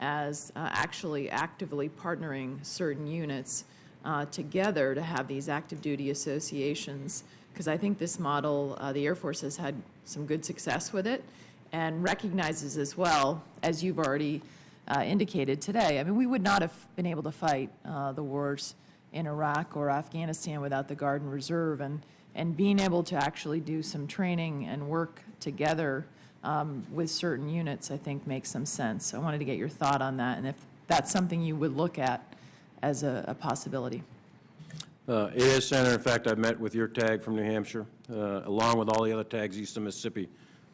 as uh, actually actively partnering certain units uh, together to have these active duty associations. Because I think this model, uh, the Air Force has had some good success with it and recognizes as well, as you've already uh, indicated today, I mean, we would not have been able to fight uh, the wars in Iraq or Afghanistan without the Guard and Reserve. And, and being able to actually do some training and work together um, with certain units, I think makes some sense. I wanted to get your thought on that, and if that's something you would look at as a, a possibility. Uh, It is, Senator. In fact, I met with your tag from New Hampshire, uh, along with all the other tags east of Mississippi,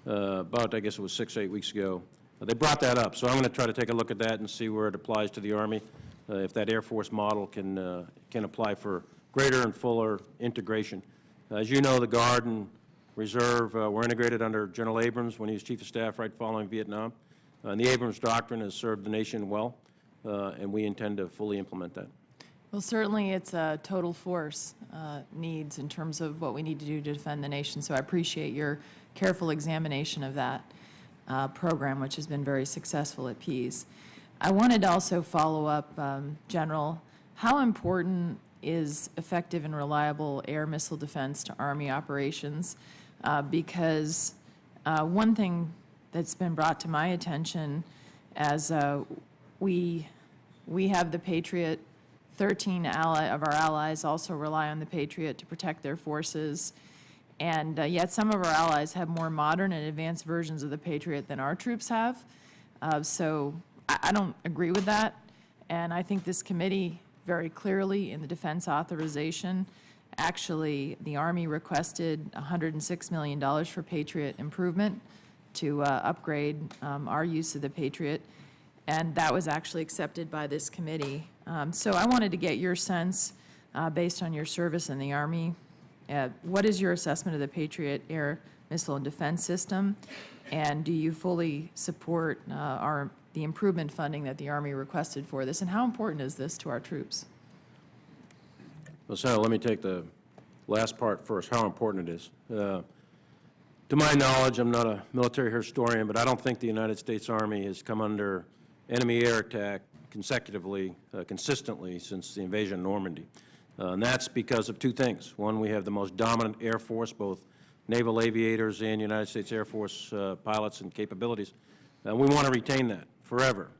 uh, about, I guess it was six, eight weeks ago. They brought that up, so I'm going to try to take a look at that and see where it applies to the Army, if that Air Force model can, uh, can apply for greater and fuller integration. As you know, the Guard and Reserve uh, were integrated under General Abrams when he was Chief of Staff right following Vietnam. Uh, And the Abrams Doctrine has served the nation well, uh, and we intend to fully implement that. Well, certainly it's a total force uh, needs in terms of what we need to do to defend the nation. So I appreciate your careful examination of that uh, program, which has been very successful at Pease. I wanted to also follow up, um, General, how important is effective and reliable air missile defense to Army operations? Uh, Because uh, one thing that's been brought to my attention as uh, we, we have the Patriot 13 ally, of our allies also rely on the Patriot to protect their forces. And uh, yet some of our allies have more modern and advanced versions of the Patriot than our troops have. Uh, So I, I don't agree with that, and I think this committee very clearly in the defense authorization, actually, the Army requested $106 million for Patriot improvement to uh, upgrade um, our use of the Patriot, and that was actually accepted by this committee. Um, So I wanted to get your sense, uh, based on your service in the Army, uh, what is your assessment of the Patriot air missile and defense system? And do you fully support uh, our, the improvement funding that the Army requested for this? And how important is this to our troops? Well, Senator, let me take the last part first, how important it is. Uh, To my knowledge, I'm not a military historian, but I don't think the United States Army has come under enemy air attack consecutively, uh, consistently since the invasion of Normandy. Uh, And that's because of two things. One, we have the most dominant Air Force, both naval aviators and United States Air Force uh, pilots and capabilities. And we want to retain that forever.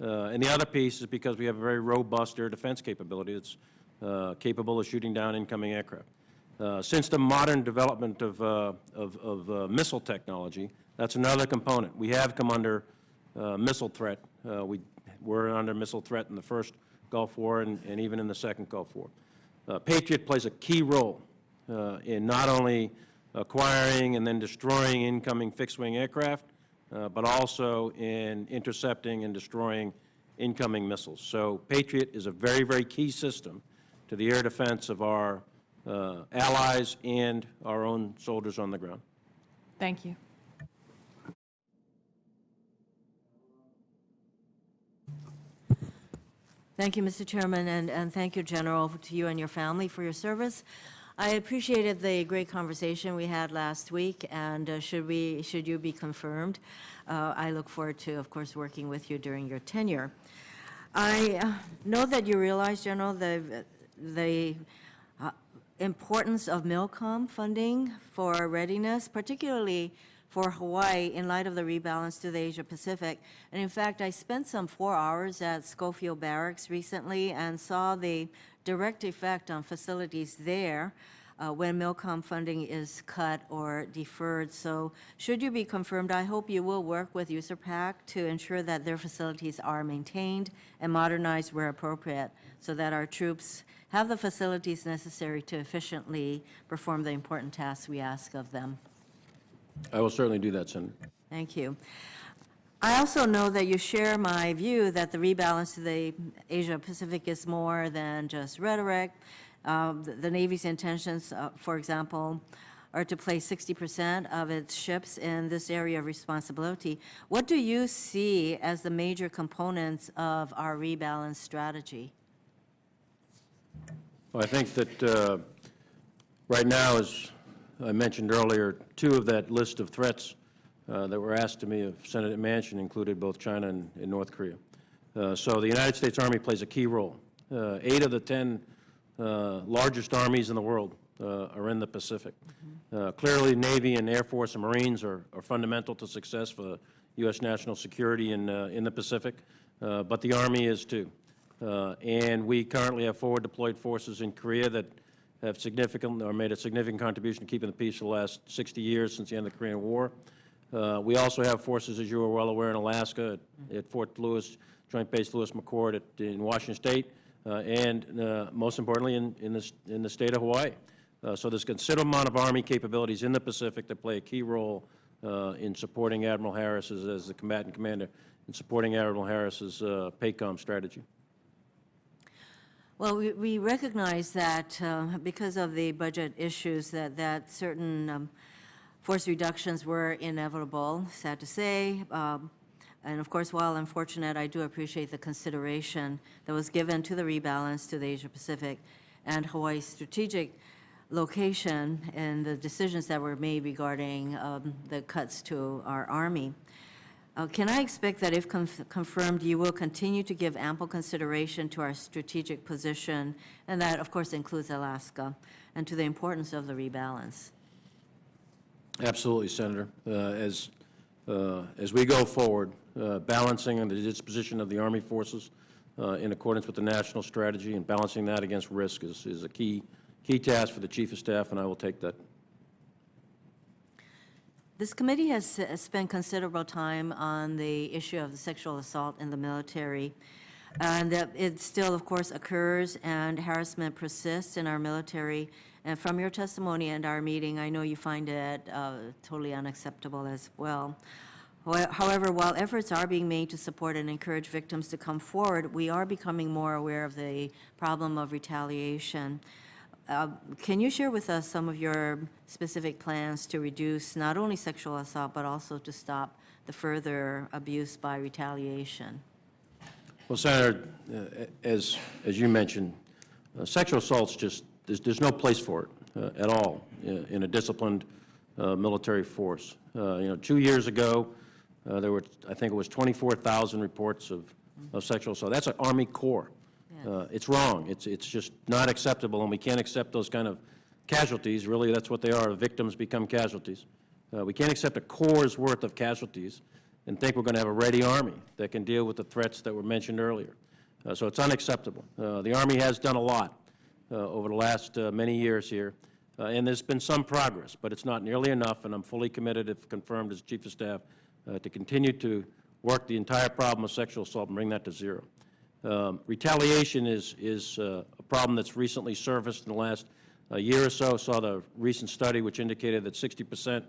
Uh, And the other piece is because we have a very robust air defense capability that's uh, capable of shooting down incoming aircraft. Uh, Since the modern development of, uh, of of, uh, missile technology, that's another component. We have come under uh, missile threat. We were under missile threat in the first Gulf War and and even in the second Gulf War. Patriot plays a key role in not only acquiring and then destroying incoming fixed-wing aircraft, uh, but also in intercepting and destroying incoming missiles. So Patriot is a very, very key system to the air defense of our uh, allies and our own soldiers on the ground. Thank you. Thank you, Mr. Chairman, and, and thank you, General, to you and your family for your service. I appreciated the great conversation we had last week, and uh, should we, should you be confirmed, uh, I look forward to, of course, working with you during your tenure. I uh, know that you realize, General, the, the uh, importance of MILCON funding for readiness, particularly for Hawaii in light of the rebalance to the Asia Pacific. And in fact, I spent some four hours at Schofield Barracks recently and saw the direct effect on facilities there uh, when MILCON funding is cut or deferred. So should you be confirmed, I hope you will work with USARPAC to ensure that their facilities are maintained and modernized where appropriate so that our troops have the facilities necessary to efficiently perform the important tasks we ask of them. I will certainly do that, Senator. Thank you. I also know that you share my view that the rebalance to the Asia-Pacific is more than just rhetoric. Um, The the Navy's intentions, uh, for example, are to place 60% of its ships in this area of responsibility. What do you see as the major components of our rebalance strategy? Well, I think that uh, right now, as I mentioned earlier, two of that list of threats uh, that were asked to me of Senator Manchin included both China and and North Korea. Uh, So the United States Army plays a key role. Uh, Eight of the 10 uh, largest armies in the world uh, are in the Pacific. Uh, Clearly, Navy and Air Force and Marines are are fundamental to success for U.S. national security in uh, in the Pacific, uh, but the Army is too. Uh, And we currently have forward deployed forces in Korea that have significant, or made a significant contribution to keeping the peace for the last 60 years since the end of the Korean War. Uh, We also have forces, as you are well aware, in Alaska, at- at Fort Lewis, Joint Base Lewis McChord at- in Washington State, uh, and uh, most importantly, in in this- in the state of Hawaii. Uh, So there's a considerable amount of Army capabilities in the Pacific that play a key role uh, in supporting Admiral Harris as as the combatant commander, in supporting Admiral Harris's uh, PACOM strategy. Well, we, we recognize that because of the budget issues, that, that certain um, force reductions were inevitable, sad to say. Um, And of course, while unfortunate, I do appreciate the consideration that was given to the rebalance to the Asia-Pacific and Hawaii's strategic location and the decisions that were made regarding um, the cuts to our Army. Uh, Can I expect that if conf- confirmed, you will continue to give ample consideration to our strategic position, and that, of course, includes Alaska, and to the importance of the rebalance? Absolutely, Senator. Uh, As, uh, as we go forward, uh, balancing the disposition of the Army forces uh, in accordance with the national strategy and balancing that against risk is, is a key, key task for the Chief of Staff, and I will take that. This committee has spent considerable time on the issue of sexual assault in the military, and that it still, of course, occurs, and harassment persists in our military. And from your testimony and our meeting, I know you find it uh, totally unacceptable as well. However, while efforts are being made to support and encourage victims to come forward, we are becoming more aware of the problem of retaliation. Uh, Can you share with us some of your specific plans to reduce not only sexual assault, but also to stop the further abuse by retaliation? Well, Senator, uh, as, as you mentioned, uh, sexual assault's just, there's, there's no place for it uh, at all in in a disciplined uh, military force. Uh, You know, two years ago, uh, there were, I think it was 24,000 reports of, of sexual assault. That's an Army Corps. Uh, It's wrong. It's, it's just not acceptable, and we can't accept those kind of casualties. Really, that's what they are. Victims become casualties. Uh, We can't accept a Corps' worth of casualties and think we're going to have a ready Army that can deal with the threats that were mentioned earlier. Uh, So it's unacceptable. Uh, The Army has done a lot uh, over the last uh, many years here, uh, and there's been some progress, but it's not nearly enough, and I'm fully committed, if confirmed as Chief of Staff, uh, to continue to work the entire problem of sexual assault and bring that to zero. Um, Retaliation is, is uh, a problem that's recently surfaced in the last uh, year or so. Saw the recent study which indicated that 60 percent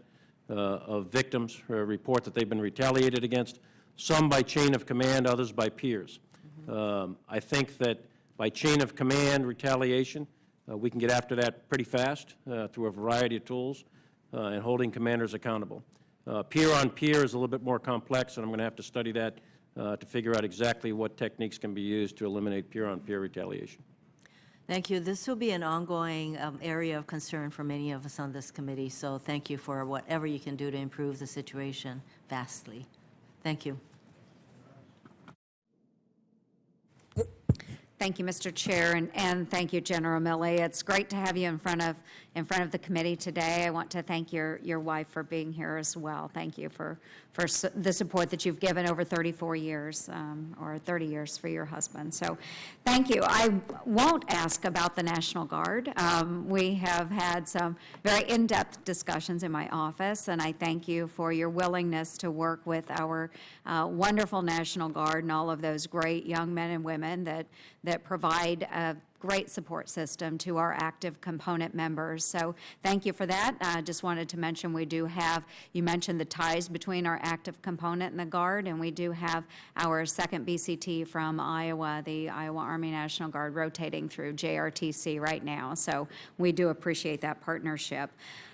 uh, of victims uh, report that they've been retaliated against, some by chain of command, others by peers. Um, I think that by chain of command retaliation, uh, we can get after that pretty fast uh, through a variety of tools uh, and holding commanders accountable. Uh, Peer-on-peer is a little bit more complex, and I'm going to have to study that uh, to figure out exactly what techniques can be used to eliminate peer-on-peer retaliation. Thank you. This will be an ongoing um, area of concern for many of us on this committee, so thank you for whatever you can do to improve the situation vastly. Thank you. Thank you, Mr. Chair, and, and thank you, General Milley. It's great to have you in front of, in front of the committee today. I want to thank your, your wife for being here as well. Thank you for, for s- the support that you've given over 34 years, um, or 30 years for your husband. So, thank you. I won't ask about the National Guard. Um, We have had some very in-depth discussions in my office, and I thank you for your willingness to work with our uh, wonderful National Guard and all of those great young men and women that, that provide a great support system to our active component members. So thank you for that. I just wanted to mention, we do have, you mentioned the ties between our active component and the Guard, and we do have our second BCT from Iowa, the Iowa Army National Guard, rotating through JRTC right now. So we do appreciate that partnership.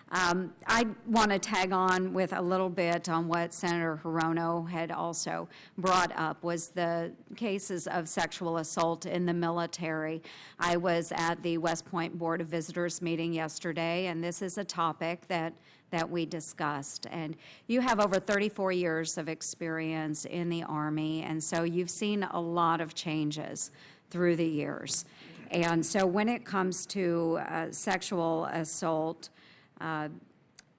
Um, I want to tag on with a little bit on what Senator Hirono had also brought up, was the cases of sexual assault in the military. I was at the West Point Board of Visitors meeting yesterday, and this is a topic that, that we discussed. And you have over 34 years of experience in the Army, and so you've seen a lot of changes through the years. And so when it comes to uh, sexual assault, uh,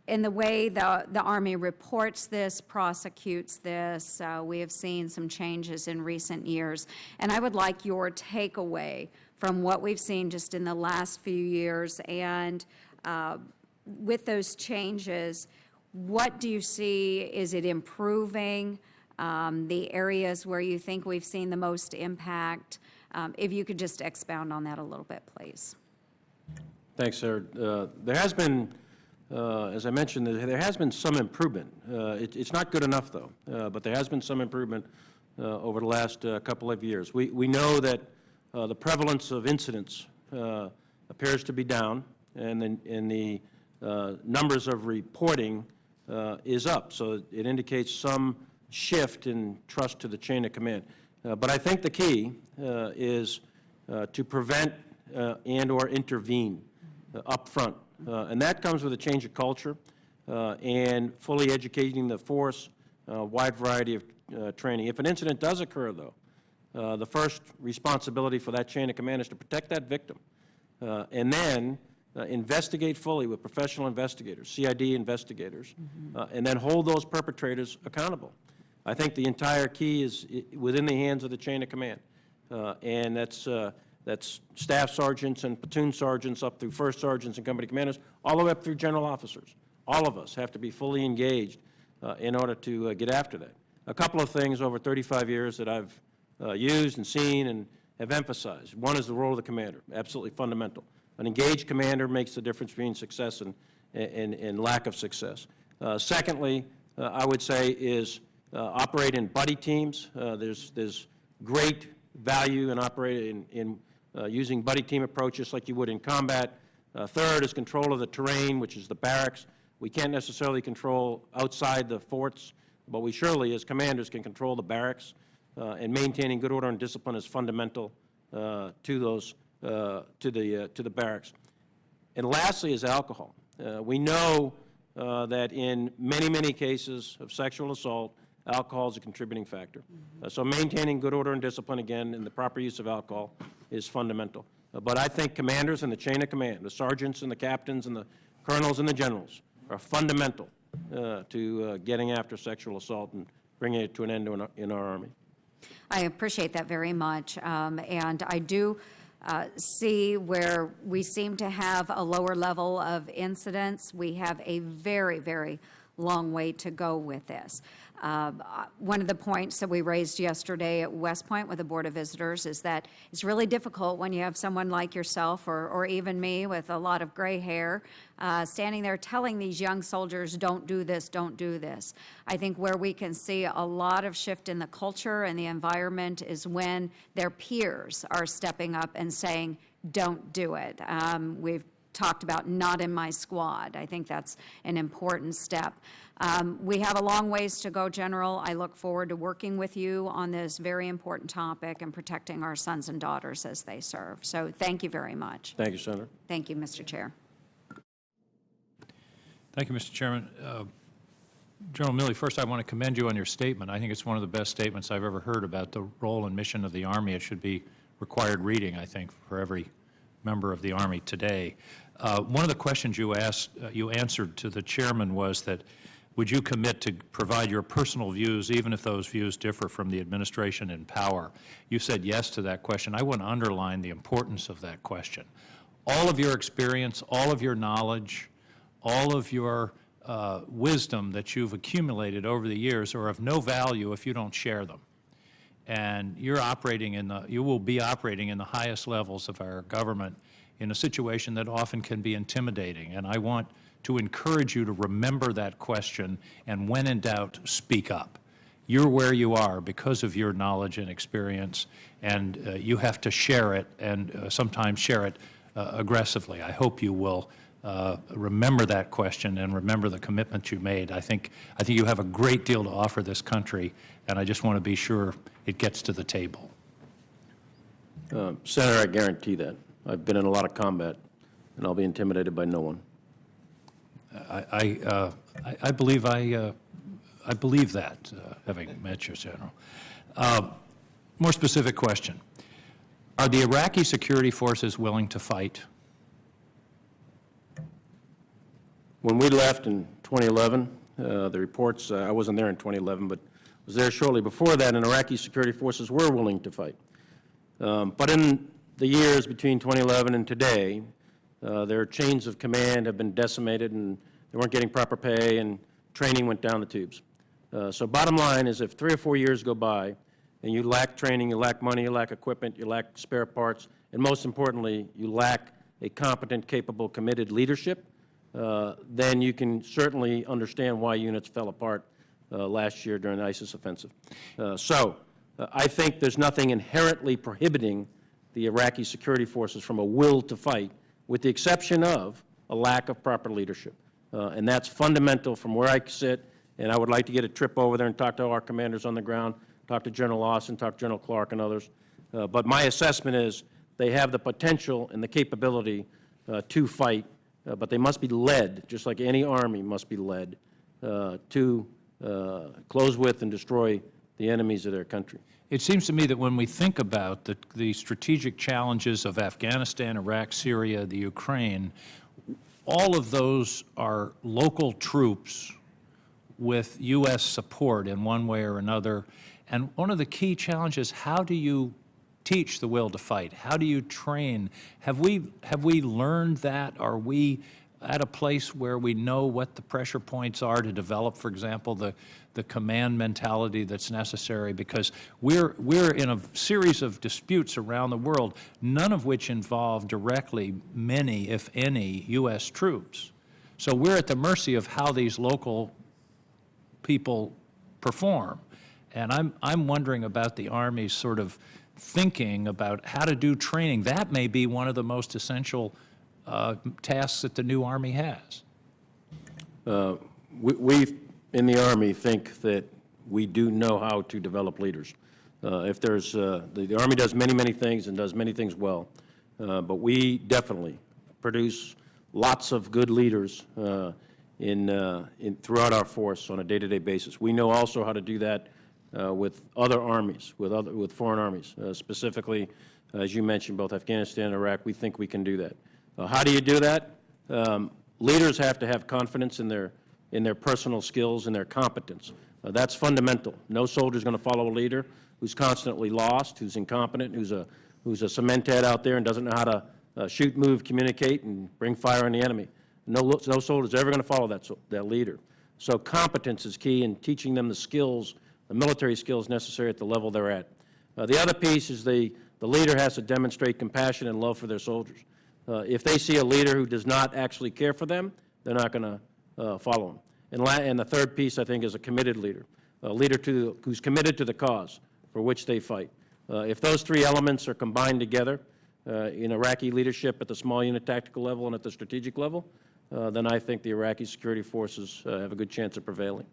in the way the, the Army reports this, prosecutes this, uh, we have seen some changes in recent years. And I would like your takeaway from what we've seen just in the last few years and uh, with those changes, what do you see? Is it improving? Um, The areas where you think we've seen the most impact? Um, If you could just expound on that a little bit, please. Thanks, sir. Uh, There has been, as I mentioned, there has been some improvement. Uh, it- It's not good enough, though, uh, but there has been some improvement uh, over the last uh, couple of years. We we know that uh, the prevalence of incidents uh, appears to be down, and then- and the uh, numbers of reporting uh, is up, so it indicates some shift in trust to the chain of command. Uh, But I think the key uh, is uh, to prevent uh, and/or intervene uh, up front. Uh, And that comes with a change of culture uh, and fully educating the force, a wide variety of uh, training. If an incident does occur, though, uh, the first responsibility for that chain of command is to protect that victim. Uh, And then uh, investigate fully with professional investigators, CID investigators, uh, and then hold those perpetrators accountable. I think the entire key is within the hands of the chain of command. Uh, And that's, uh, that's staff sergeants and platoon sergeants up through first sergeants and company commanders, all the way up through general officers. all of us have to be fully engaged uh, in order to uh, get after that. A couple of things over 35 years that I've uh, used and seen and have emphasized. One is the role of the commander, absolutely fundamental. An engaged commander makes the difference between success and, and, and lack of success. Uh, Secondly, uh, I would say is uh, operate in buddy teams. There's, there's great value in operating, in, in using buddy team approaches like you would in combat. Uh, Third is control of the terrain, which is the barracks. We can't necessarily control outside the forts, but we surely, as commanders, can control the barracks. Uh, And maintaining good order and discipline is fundamental uh, to those, uh, to the, uh, to the barracks. And lastly is alcohol. Uh, We know uh, that in many, many cases of sexual assault, alcohol is a contributing factor. Uh, So maintaining good order and discipline, again, and the proper use of alcohol is fundamental. Uh, But I think commanders in the chain of command, the sergeants and the captains and the colonels and the generals, are fundamental uh, to uh, getting after sexual assault and bringing it to an end in our- in our Army. I appreciate that very much. Um, And I do uh, see where we seem to have a lower level of incidents. We have a very, very long way to go with this. Um, uh, One of the points that we raised yesterday at West Point with the Board of Visitors is that it's really difficult when you have someone like yourself or, or even me with a lot of gray hair uh, standing there telling these young soldiers, don't do this, don't do this. I think where we can see a lot of shift in the culture and the environment is when their peers are stepping up and saying, don't do it. Um, We've talked about not in my squad. I think that's an important step. Um, We have a long ways to go, General. I look forward to working with you on this very important topic and protecting our sons and daughters as they serve. So thank you very much. Thank you, Senator. Thank you, Mr. Chair. Thank you, Mr. Chairman. Uh, General Milley, first I want to commend you on your statement. I think it's one of the best statements I've ever heard about the role and mission of the Army. It should be required reading, I think, for every member of the Army today. Uh, One of the questions you asked, uh, you answered to the chairman was that, would you commit to provide your personal views, even if those views differ from the administration in power? You said yes to that question. I want to underline the importance of that question. All of your experience, all of your knowledge, all of your uh, wisdom that you've accumulated over the years are of no value if you don't share them. And you're operating in the, you will be operating in the highest levels of our government in a situation that often can be intimidating. And I want to encourage you to remember that question, and when in doubt, speak up. You're where you are because of your knowledge and experience, and uh, you have to share it, and uh, sometimes share it uh, aggressively. I hope you will uh, remember that question and remember the commitment you made. I think, I think you have a great deal to offer this country, and I just want to be sure it gets to the table. Uh, Senator, I guarantee that. I've been in a lot of combat, and I'll be intimidated by no one. I, I, uh, I- believe I, uh, I believe that, uh, having met you, General. Uh, More specific question. Are the Iraqi security forces willing to fight? When we left in 2011, uh, the reports, uh, I wasn't there in 2011, but was there shortly before that, and Iraqi security forces were willing to fight. Um, But in the years between 2011 and today, uh, their chains of command have been decimated, and they weren't getting proper pay, and training went down the tubes. Uh, So bottom line is, if three or four years go by, and you lack training, you lack money, you lack equipment, you lack spare parts, and most importantly, you lack a competent, capable, committed leadership, uh, then you can certainly understand why units fell apart uh, last year during the ISIS offensive. Uh, So uh, I think there's nothing inherently prohibiting the Iraqi security forces from a will to fight, with the exception of a lack of proper leadership. Uh, And that's fundamental from where I sit, and I would like to get a trip over there and talk to our commanders on the ground, talk to General Austin, talk to General Clark and others. Uh, But my assessment is they have the potential and the capability uh, to fight, uh, but they must be led, just like any army must be led, uh, to uh, close with and destroy the enemies of their country. It seems to me that when we think about the, the strategic challenges of Afghanistan, Iraq, Syria, the Ukraine, all of those are local troops with U.S. support in one way or another. And one of the key challenges, how do you teach the will to fight? How do you train? Have we, have we learned that? Are we at a place where we know what the pressure points are to develop, for example, the, the command mentality that's necessary? Because we're, we're in a series of disputes around the world, none of which involve directly many, if any, U.S. troops. So we're at the mercy of how these local people perform. And I'm, I'm wondering about the Army's sort of thinking about how to do training. That may be one of the most essential uh, tasks that the new Army has. We, we, in the Army, think that we do know how to develop leaders. Uh, If there's, uh, the the Army does many, many things and does many things well, uh, but we definitely produce lots of good leaders uh, in, uh, in, throughout our force on a day-to-day basis. We know also how to do that uh, with other armies, with other, with foreign armies. Uh, Specifically, as you mentioned, both Afghanistan and Iraq, we think we can do that. Uh, How do you do that? Um, Leaders have to have confidence in their, in their personal skills and their competence. Uh, That's fundamental. No soldier is going to follow a leader who's constantly lost, who's incompetent, who's a, who's a cement head out there and doesn't know how to uh, shoot, move, communicate, and bring fire on the enemy. No, no soldier's ever going to follow that, that leader. So competence is key in teaching them the skills, the military skills necessary at the level they're at. Uh, The other piece is the, the leader has to demonstrate compassion and love for their soldiers. Uh, If they see a leader who does not actually care for them, they're not going to follow him. And and the third piece, I think, is a committed leader, a leader to, who's committed to the cause for which they fight. Uh, If those three elements are combined together uh, in Iraqi leadership at the small unit tactical level and at the strategic level, uh, then I think the Iraqi security forces uh, have a good chance of prevailing.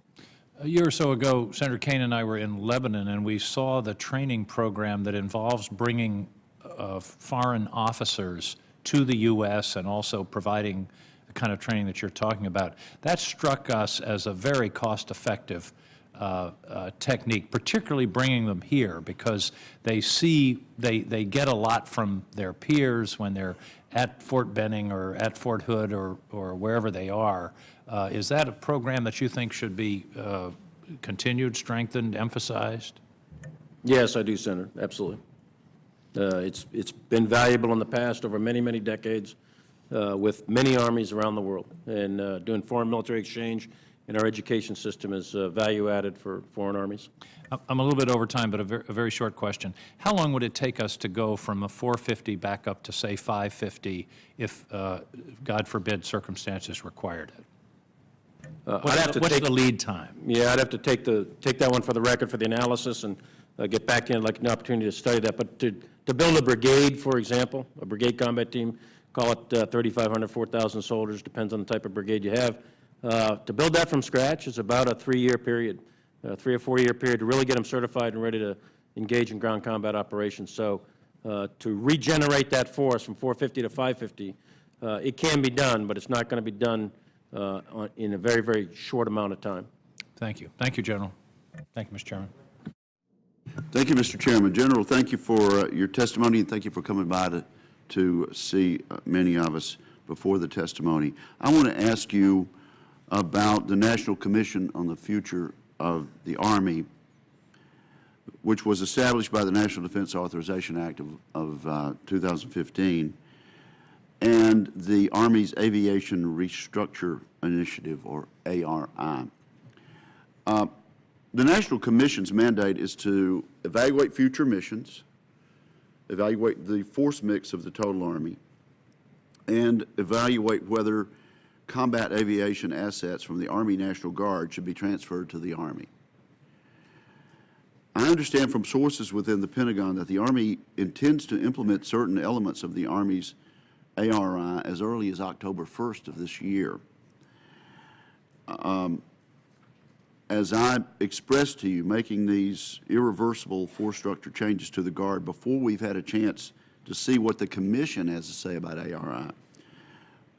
A year or so ago, Senator Kaine and I were in Lebanon, and we saw the training program that involves bringing uh, foreign officers to the U.S. and also providing the kind of training that you're talking about. That struck us as a very cost-effective uh, uh, technique, particularly bringing them here, because they see, they, they get a lot from their peers when they're at Fort Benning or at Fort Hood or, or wherever they are. Uh, Is that a program that you think should be uh, continued, strengthened, emphasized? Yes, I do, Senator, absolutely. Uh, It's, it's been valuable in the past over many, many decades uh, with many armies around the world. And uh, doing foreign military exchange in our education system is uh, value added for foreign armies. I'm- a little bit over time, but a ver- a very short question. How long would it take us to go from a 450 back up to, say, 550 if, uh, God forbid, circumstances required it? Uh, What's I'd have the- to What's take- the lead time? Yeah, I'd have to take the, take that one for the record for the analysis and uh, get back in, like, an opportunity to study that. But to, to build a brigade, for example, a brigade combat team, call it uh, 3,500, 4,000 soldiers, depends on the type of brigade you have. Uh, To build that from scratch is about a three-year period, a three or four-year period to really get them certified and ready to engage in ground combat operations. So uh, to regenerate that force from 450 to 550, uh, it can be done, but it's not going to be done uh, on- in a very, very short amount of time. Thank you. Thank you, General. Thank you, Mr. Chairman. Thank you, Mr. Chairman. General, thank you for uh, your testimony, and thank you for coming by to, to see uh, many of us before the testimony. I want to ask you about the National Commission on the Future of the Army, which was established by the National Defense Authorization Act of, of uh, 2015, and the Army's Aviation Restructure Initiative, or ARI. The National Commission's mandate is to evaluate future missions, evaluate the force mix of the total Army, and evaluate whether combat aviation assets from the Army National Guard should be transferred to the Army. I understand from sources within the Pentagon that the Army intends to implement certain elements of the Army's ARI as early as October 1st of this year. Um, as I expressed to you, making these irreversible force structure changes to the Guard before we've had a chance to see what the Commission has to say about ARI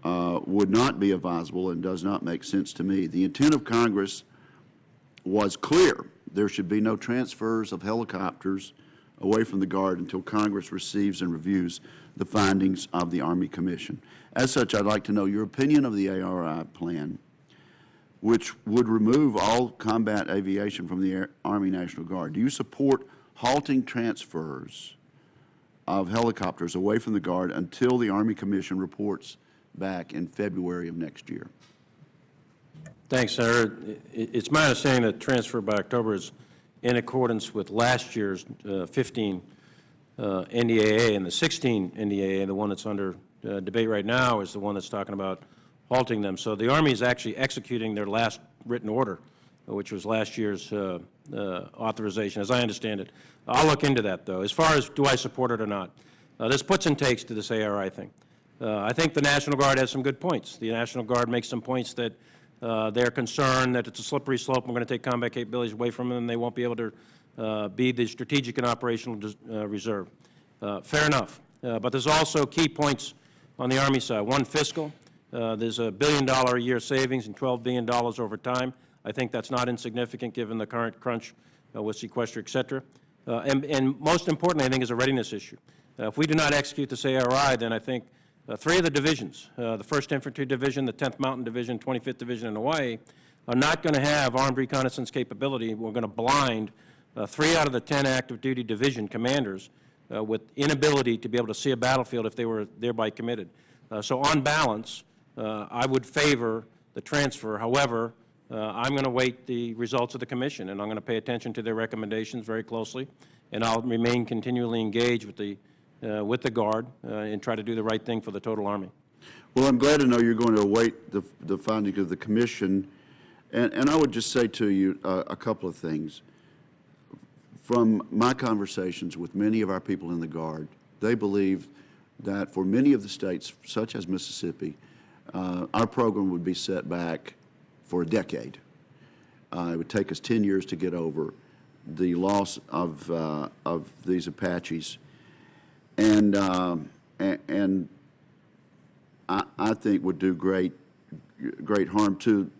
uh, would not be advisable and does not make sense to me. The intent of Congress was clear. There should be no transfers of helicopters away from the Guard until Congress receives and reviews the findings of the Army Commission. As such, I'd like to know your opinion of the ARI plan which would remove all combat aviation from the Air- Army National Guard. Do you support halting transfers of helicopters away from the Guard until the Army Commission reports back in February of next year. Thanks, Senator. It's my understanding that transfer by October is in accordance with last year's uh, 15 uh, NDAA, and the 16 NDAA, the one that's under uh, debate right now, is the one that's talking about halting them. So the Army is actually executing their last written order, which was last year's uh, uh, authorization, as I understand it. I'll look into that, though. As far as do I support it or not, uh, there's puts and takes to this ARI thing. Uh, I think the National Guard has some good points. The National Guard makes some points that uh, they're concerned that it's a slippery slope, we're going to take combat capabilities away from them, and they won't be able to uh, be the strategic and operational reserve. Fair enough. But there's also key points on the Army side. One, fiscal. Uh, There's a billion-dollar-a-year savings and $12 billion over time. I think that's not insignificant, given the current crunch uh, with sequester, et cetera. Uh, And and most importantly, I think, is a readiness issue. Uh, If we do not execute this ARI, then I think uh, three of the divisions, the 1st Infantry Division, the 10th Mountain Division, 25th Division in Hawaii, are not going to have armed reconnaissance capability. We're going to blind three out of the 10 active duty division commanders with inability to be able to see a battlefield if they were thereby committed. So on balance, uh, I would favor the transfer. However, uh, I'm going to wait the results of the commission, and I'm going to pay attention to their recommendations very closely, and I'll remain continually engaged with the, uh, with the Guard uh, and try to do the right thing for the total Army. Well, I'm glad to know you're going to await the, the finding of the commission. And, and I would just say to you uh, a couple of things. From my conversations with many of our people in the Guard, they believe that for many of the states, such as Mississippi, uh, our program would be set back for a decade. Uh, It would take us 10 years to get over the loss of, uh, of these Apaches. And, um, and I, I think would do great, great harm to,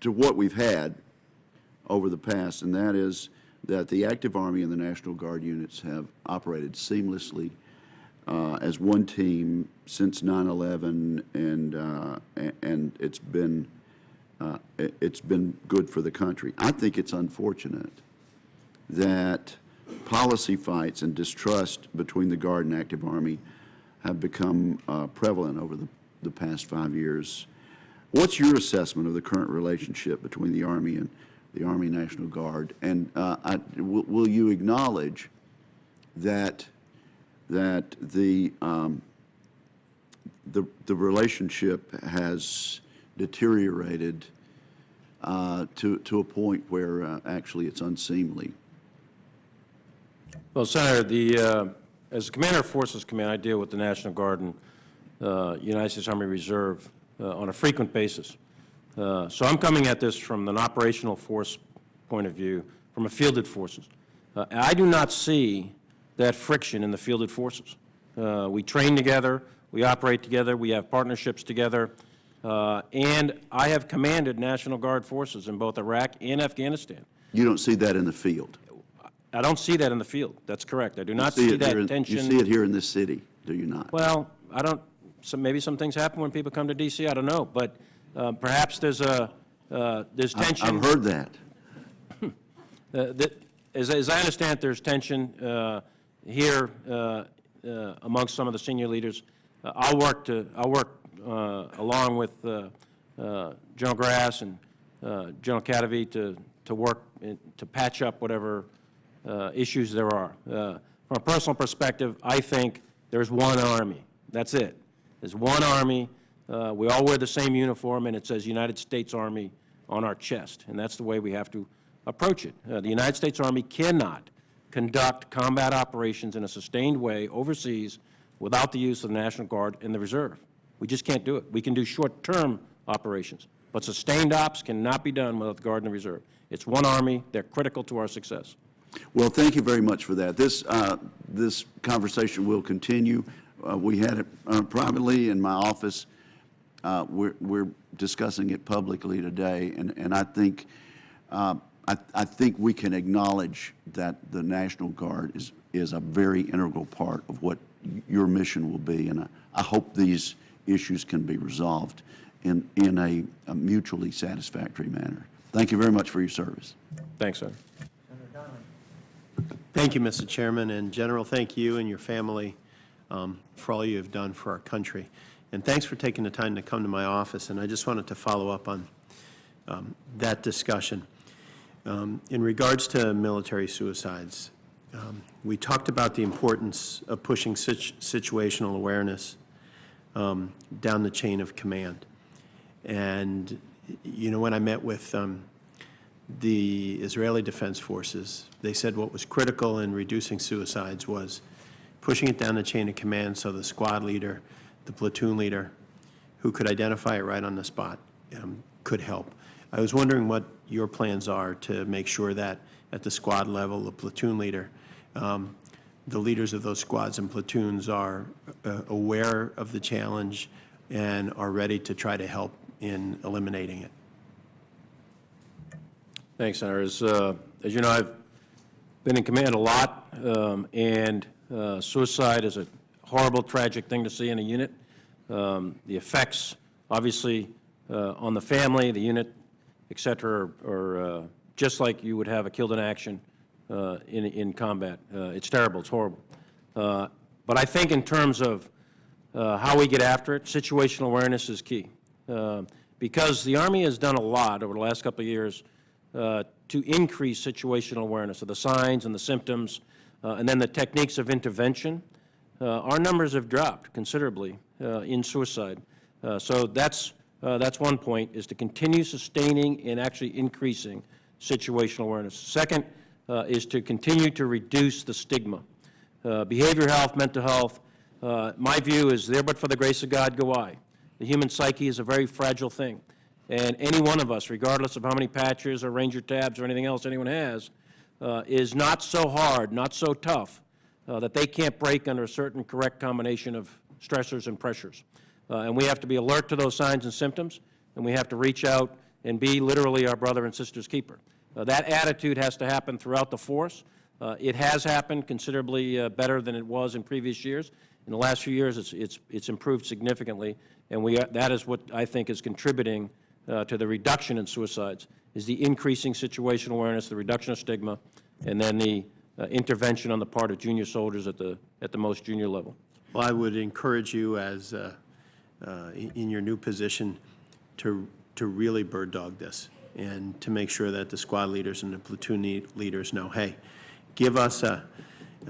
to what we've had over the past, and that is that the active Army and the National Guard units have operated seamlessly uh, as one team since 9/11, and, uh, and it's been, uh, it- it's been good for the country. I think it's unfortunate that policy fights and distrust between the Guard and active Army have become uh, prevalent over the, the past five years. What's your assessment of the current relationship between the Army and the Army National Guard? And uh, will you acknowledge that, that the, um, the, the relationship has deteriorated uh, to, to a point where uh, actually it's unseemly? Well, Senator, the, uh, as Commander of Forces Command, I deal with the National Guard and uh, United States Army Reserve uh, on a frequent basis. Uh, So I'm coming at this from an operational force point of view, from a fielded forces. I do not see that friction in the fielded forces. Uh, We train together, we operate together, we have partnerships together, uh, and I have commanded National Guard forces in both Iraq and Afghanistan. You don't see that in the field? I don't see that in the field. That's correct. I do not See see that in- tension. You see it here in this city, do you not? Well, I don't, so maybe some things happen when people come to DC, I don't know, but uh, perhaps there's a, uh, there's I- tension. I've heard that. uh, that- As, as I understand, it, there's tension uh, here uh, uh, amongst some of the senior leaders. Uh, I'll work to, I'll work along with General Grass and General Kadavy to, to work, in- to patch up whatever issues there are. From a personal perspective, I think there's one Army. That's it. There's one Army. Uh, We all wear the same uniform, and it says United States Army on our chest, and that's the way we have to approach it. Uh, The United States Army cannot conduct combat operations in a sustained way overseas without the use of the National Guard and the Reserve. We just can't do it. We can do short-term operations, but sustained ops cannot be done without the Guard and the Reserve. It's one Army. They're critical to our success. Well, thank you very much for that. This, uh, this conversation will continue. Uh, We had it uh, privately in my office. Uh, We're, we're discussing it publicly today, and, and I think, uh, I, I think we can acknowledge that the National Guard is, is a very integral part of what your mission will be, and I, I hope these issues can be resolved in, in a a mutually satisfactory manner. Thank you very much for your service. Thanks, sir. Thank you, Mr. Chairman, and General, thank you and your family um, for all you have done for our country. And thanks for taking the time to come to my office, and I just wanted to follow up on um, that discussion. Um, In regards to military suicides, um, we talked about the importance of pushing situ- situational awareness um, down the chain of command. And, you know, when I met with um, the Israeli Defense Forces, they said what was critical in reducing suicides was pushing it down the chain of command so the squad leader, the platoon leader, who could identify it right on the spot, um, could help. I was wondering what your plans are to make sure that at the squad level, the platoon leader, um, the leaders of those squads and platoons are uh, aware of the challenge and are ready to try to help in eliminating it. Thanks, Senator. As, uh, as you know, I've been in command a lot, um, and uh, suicide is a horrible, tragic thing to see in a unit. Um, The effects, obviously, uh, on the family, the unit, et cetera, are uh, just like you would have a killed in action uh, in, in combat. Uh, It's terrible, it's horrible. Uh, But I think in terms of uh, how we get after it, situational awareness is key. Because the Army has done a lot over the last couple of years to increase situational awareness of the signs and the symptoms, and then the techniques of intervention. Our numbers have dropped considerably in suicide. So that's, uh, that's one point, is to continue sustaining and actually increasing situational awareness. Second uh, is to continue to reduce the stigma. Uh, Behavioral health, mental health, uh, my view is there but for the grace of God go I. The human psyche is a very fragile thing. And any one of us, regardless of how many patches or ranger tabs or anything else anyone has, uh, is not so hard, not so tough, uh, that they can't break under a certain correct combination of stressors and pressures. Uh, And we have to be alert to those signs and symptoms, and we have to reach out and be literally our brother and sister's keeper. Uh, That attitude has to happen throughout the force. Uh, It has happened considerably uh, better than it was in previous years. In the last few years, it's, it's, it's improved significantly, and we, are- that is what I think is contributing uh, to the reduction in suicides, is the increasing situational awareness, the reduction of stigma, and then the uh, intervention on the part of junior soldiers at the, at the most junior level. Well, I would encourage you as, uh, in in your new position, to, to really bird dog this and to make sure that the squad leaders and the platoon leaders know, hey, give us a,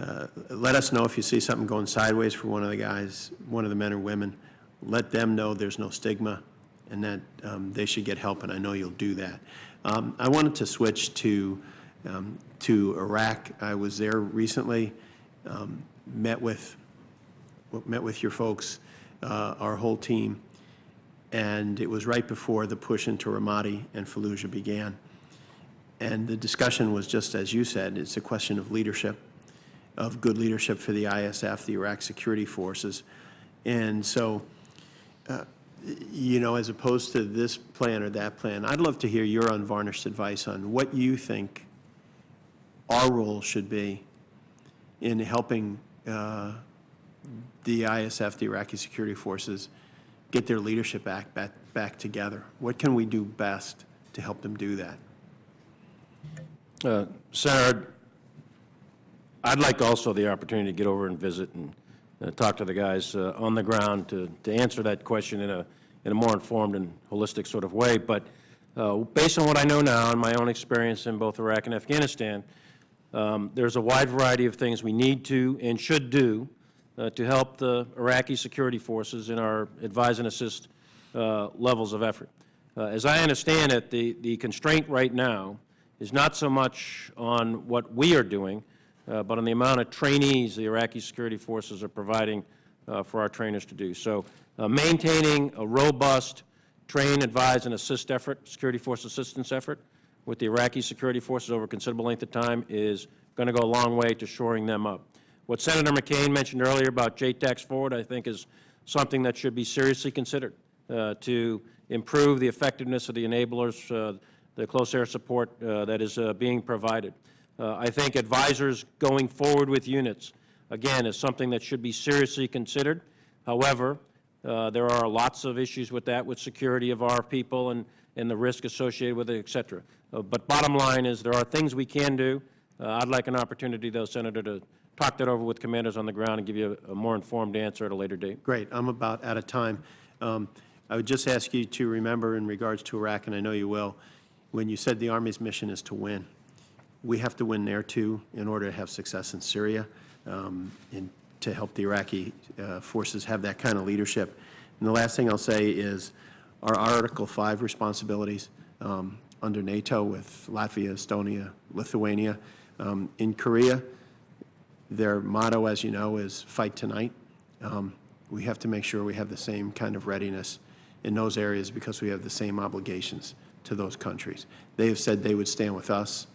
uh, let us know if you see something going sideways for one of the guys, one of the men or women. Let them know there's no stigma and that um, they should get help, and I know you'll do that. Um, I wanted to switch to, um, to Iraq. I was there recently, um, met with met with your folks, uh, our whole team, and it was right before the push into Ramadi and Fallujah began. And the discussion was just as you said, it's a question of leadership, of good leadership for the ISF, the Iraq Security Forces. And so, uh, you know, as opposed to this plan or that plan, I'd love to hear your unvarnished advice on what you think our role should be in helping uh, the ISF, the Iraqi security forces, get their leadership act back, back together? What can we do best to help them do that? Uh, Senator, I'd like also the opportunity to get over and visit and uh, talk to the guys uh, on the ground to, to answer that question in a, in a more informed and holistic sort of way. But uh, based on what I know now and my own experience in both Iraq and Afghanistan, um, there's a wide variety of things we need to and should do uh, to help the Iraqi security forces in our advise and assist uh, levels of effort. Uh, As I understand it, the, the constraint right now is not so much on what we are doing, uh, but on the amount of trainees the Iraqi security forces are providing for our trainers to do. So maintaining a robust train, advise, and assist effort, security force assistance effort with the Iraqi security forces over a considerable length of time is going to go a long way to shoring them up. What Senator McCain mentioned earlier about JTACs Forward, I think, is something that should be seriously considered uh, to improve the effectiveness of the enablers, uh, the close air support uh, that is uh, being provided. Uh, I think advisors going forward with units, again, is something that should be seriously considered. However, uh, there are lots of issues with that, with security of our people and, and the risk associated with it, et cetera. But bottom line is, there are things we can do. I'd like an opportunity, though, Senator, to, talk that over with commanders on the ground and give you a a more informed answer at a later date. Great, I'm about out of time. Um, I would just ask you to remember in regards to Iraq, and I know you will, when you said the Army's mission is to win, we have to win there too in order to have success in Syria um, and to help the Iraqi uh, forces have that kind of leadership. And the last thing I'll say is our Article 5 responsibilities um, under NATO with Latvia, Estonia, Lithuania. Um, In Korea, their motto, as you know, is fight tonight. Um, We have to make sure we have the same kind of readiness in those areas because we have the same obligations to those countries. They have said they would stand with us.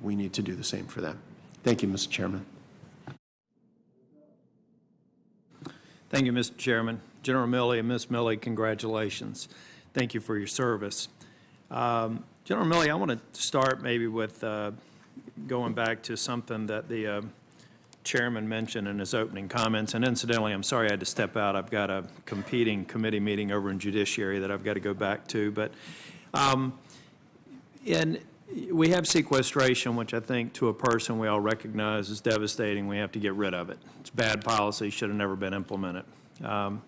We need to do the same for them. Thank you, Mr. Chairman. Thank you, Mr. Chairman. General Milley and Ms. Milley, congratulations. Thank you for your service. Um, General Milley, I want to start maybe with uh, going back to something that the uh, chairman mentioned in his opening comments. And incidentally, I'm sorry I had to step out. I've got a competing committee meeting over in judiciary that I've got to go back to. But um, we have sequestration, which I think to a person we all recognize is devastating. We have to get rid of it. It's bad policy, should have never been implemented. Um,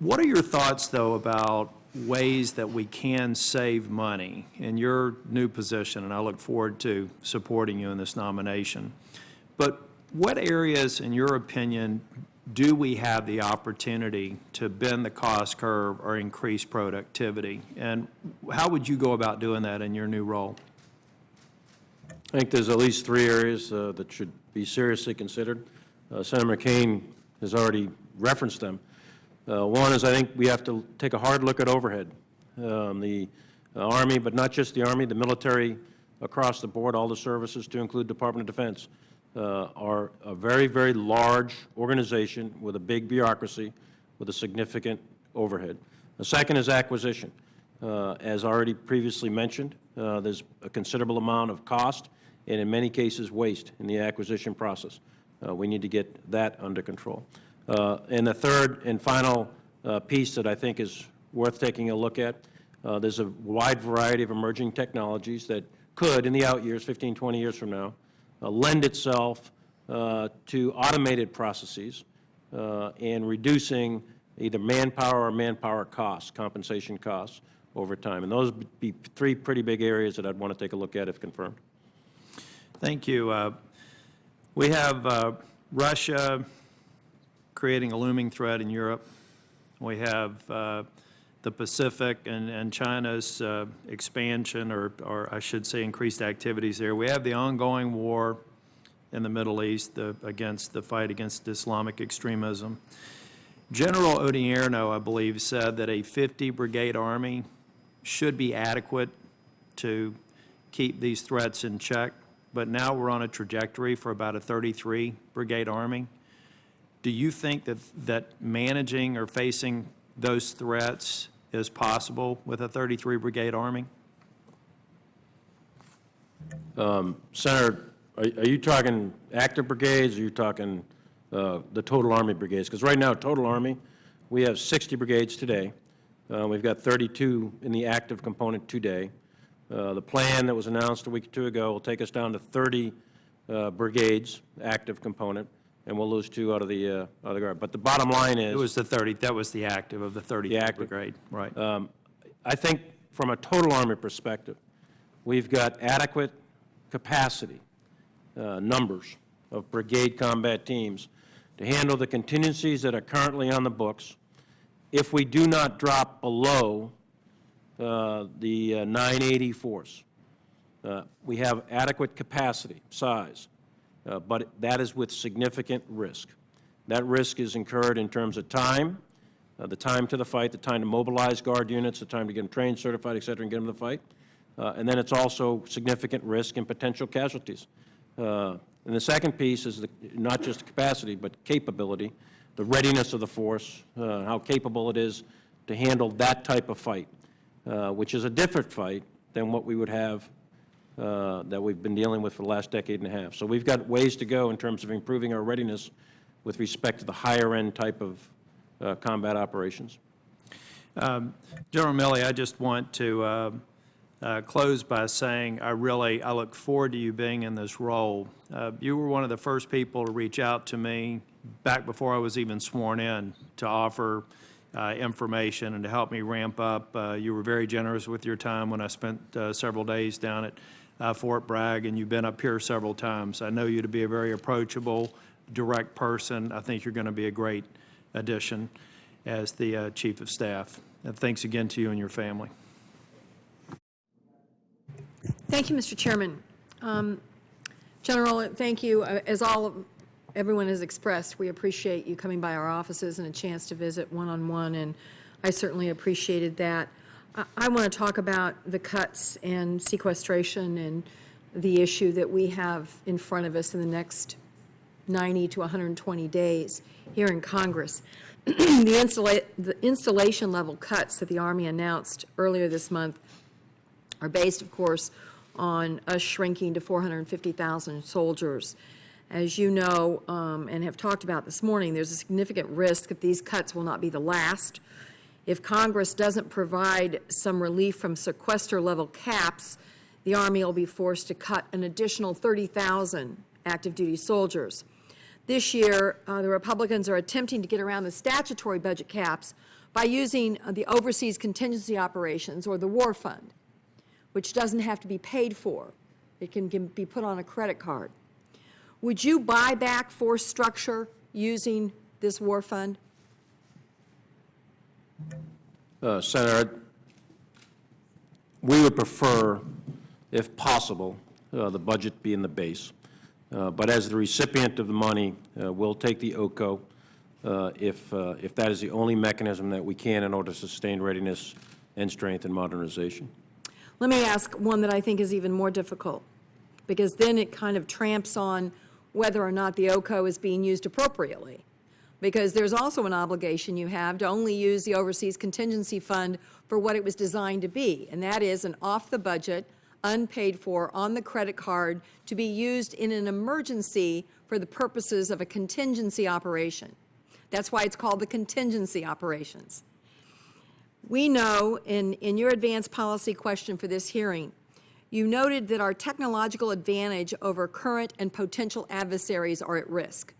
What are your thoughts, though, about ways that we can save money in your new position? And I look forward to supporting you in this nomination. But what areas, in your opinion, do we have the opportunity to bend the cost curve or increase productivity? And how would you go about doing that in your new role? I think there's at least three areas uh, that should be seriously considered. Uh, Senator McCain has already referenced them. Uh, One is I think we have to take a hard look at overhead. Um, The uh, Army, but not just the Army, the military across the board, all the services to include Department of Defense, uh, are a very, very large organization with a big bureaucracy with a significant overhead. The second is acquisition. Uh, As already previously mentioned, uh, there's a considerable amount of cost and in many cases waste in the acquisition process. Uh, We need to get that under control. Uh, And the third and final uh, piece that I think is worth taking a look at, there's a wide variety of emerging technologies that could, in the out years, 15, 20 years from now, lend itself uh, to automated processes uh, and reducing either manpower or manpower costs, compensation costs over time. And those would be three pretty big areas that I'd want to take a look at if confirmed. Thank you. Uh, We have uh, Russia creating a looming threat in Europe. We have uh, the Pacific and and China's uh, expansion, or or I should say increased activities there. We have the ongoing war in the Middle East the- against the fight against Islamic extremism. General Odierno, I believe, said that a 50 brigade army should be adequate to keep these threats in check, but now we're on a trajectory for about a 33 brigade army. Do you think that, that managing or facing those threats as possible with a 33 brigade army? Senator, are are you talking active brigades, or are you talking uh, the total Army brigades? Because right now, total Army, we have 60 brigades today. Uh, We've got 32 in the active component today. Uh, The plan that was announced a week or two ago will take us down to 30 uh, brigades, active component, and we'll lose two out of the, uh, out of the Guard. But the bottom line is... It was the 30, that was the active of the 30 The active. brigade, right. Um, I think from a total Army perspective, we've got adequate capacity, uh, numbers of brigade combat teams to handle the contingencies that are currently on the books. If we do not drop below uh, the uh, 980 force, uh, we have adequate capacity, size, uh, but that is with significant risk. That risk is incurred in terms of time, uh, the time to the fight, the time to mobilize Guard units, the time to get them trained, certified, et cetera, and get them to the fight. Uh, And then it's also significant risk and potential casualties. Uh, And the second piece is the- not just capacity, but capability, the readiness of the force, uh, how capable it is to handle that type of fight, uh, which is a different fight than what we would have uh, that we've been dealing with for the last decade and a half. So we've got ways to go in terms of improving our readiness with respect to the higher-end type of uh, combat operations. General Milley, I just want to uh, uh, close by saying I really, I look forward to you being in this role. Uh, You were one of the first people to reach out to me back before I was even sworn in to offer uh, information and to help me ramp up. Uh, You were very generous with your time when I spent several days down at Fort Bragg, and you've been up here several times. I know you to be a very approachable, direct person. I think you're going to be a great addition as the uh, Chief of Staff. And thanks again to you and your family. Thank you, Mr. Chairman. Um, General, thank you. Uh, As all, of- everyone has expressed, we appreciate you coming by our offices and a chance to visit one-on-one, and I certainly appreciated that. I- want to talk about the cuts and sequestration and the issue that we have in front of us in the next 90 to 120 days here in Congress. The installa- the installation level cuts that the Army announced earlier this month are based, of course, on us shrinking to 450,000 soldiers. As you know, um, and have talked about this morning, there's a significant risk that these cuts will not be the last. If Congress doesn't provide some relief from sequester-level caps, the Army will be forced to cut an additional 30,000 active-duty soldiers. This year, uh, the Republicans are attempting to get around the statutory budget caps by using uh, the Overseas Contingency Operations, or the War Fund which doesn't have to be paid for. It can, can be put on a credit card. Would you buy back force structure using this war fund? Uh, Senator, we would prefer, if possible, uh, the budget be in the base. Uh, But as the recipient of the money, uh, we'll take the OCO uh, if, uh, if that is the only mechanism that we can in order to sustain readiness and strength and modernization. Let me ask one that I think is even more difficult, because then it kind of tramps on whether or not the OCO is being used appropriately. Because there's also an obligation you have to only use the Overseas Contingency Fund for what it was designed to be, and that is an off-the-budget, unpaid for, on the credit card, to be used in an emergency for the purposes of a contingency operation. That's why it's called the contingency operations. We know, in, in your advanced policy question for this hearing, you noted that our technological advantage over current and potential adversaries are at risk.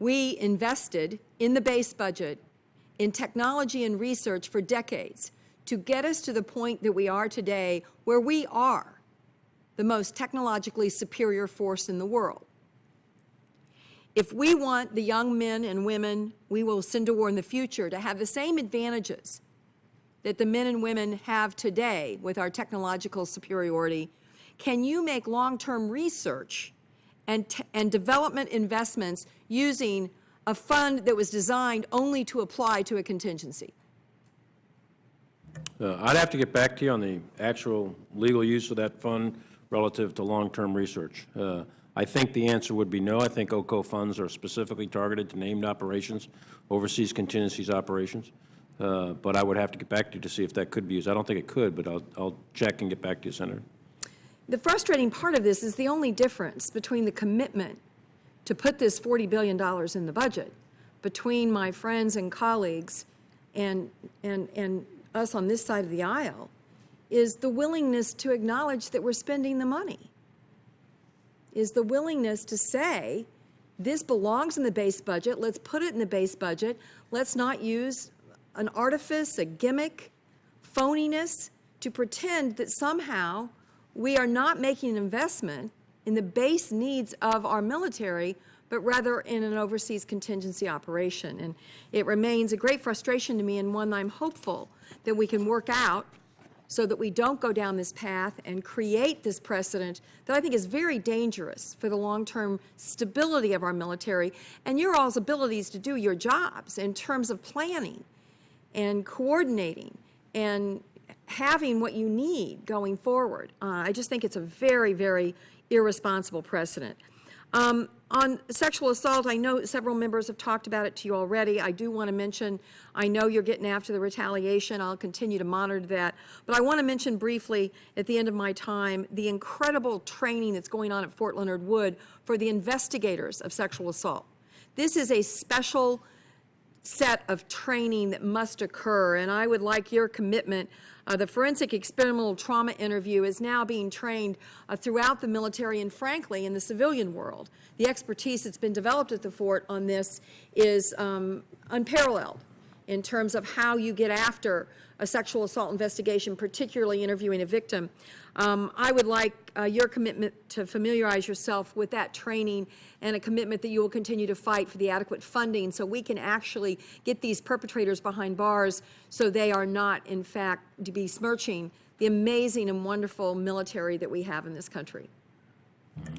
We invested in the base budget in technology and research for decades to get us to the point that we are today where we are the most technologically superior force in the world. If we want the young men and women we will send to war in the future to have the same advantages that the men and women have today with our technological superiority, can you make long-term research and, and development investments using a fund that was designed only to apply to a contingency? Uh, I'd have to get back to you on the actual legal use of that fund relative to long-term research. Uh, I think the answer would be no. I think OCO funds are specifically targeted to named operations, overseas contingencies operations. Uh, But I would have to get back to you to see if that could be used. I don't think it could, but I'll, I'll check and get back to you, Senator. The frustrating part of this is the only difference between the commitment to put this $40 billion in the budget between my friends and colleagues and, and, and us on this side of the aisle is the willingness to acknowledge that we're spending the money. Is the willingness to say, this belongs in the base budget, let's put it in the base budget, let's not use an artifice, a gimmick, phoniness to pretend that somehow we are not making an investment in the base needs of our military, but rather in an overseas contingency operation. And it remains a great frustration to me and one I'm hopeful that we can work out so that we don't go down this path and create this precedent that I think is very dangerous for the long-term stability of our military and your all's abilities to do your jobs in terms of planning and coordinating and having what you need going forward. Uh, I just think it's a very, very irresponsible precedent. Um, on sexual assault, I know several members have talked about it to you already. I do want to mention, I know you're getting after the retaliation. I'll continue to monitor that. But I want to mention briefly at the end of my time the incredible training that's going on at Fort Leonard Wood for the investigators of sexual assault. This is a special set of training that must occur, and I would like your commitment. Uh, The forensic experiential trauma interview is now being trained uh, throughout the military and frankly, in the civilian world. The expertise that's been developed at the fort on this is um, unparalleled in terms of how you get after a sexual assault investigation, particularly interviewing a victim. Um, I would like uh, your commitment to familiarize yourself with that training and a commitment that you will continue to fight for the adequate funding so we can actually get these perpetrators behind bars so they are not, in fact, besmirching the amazing and wonderful military that we have in this country.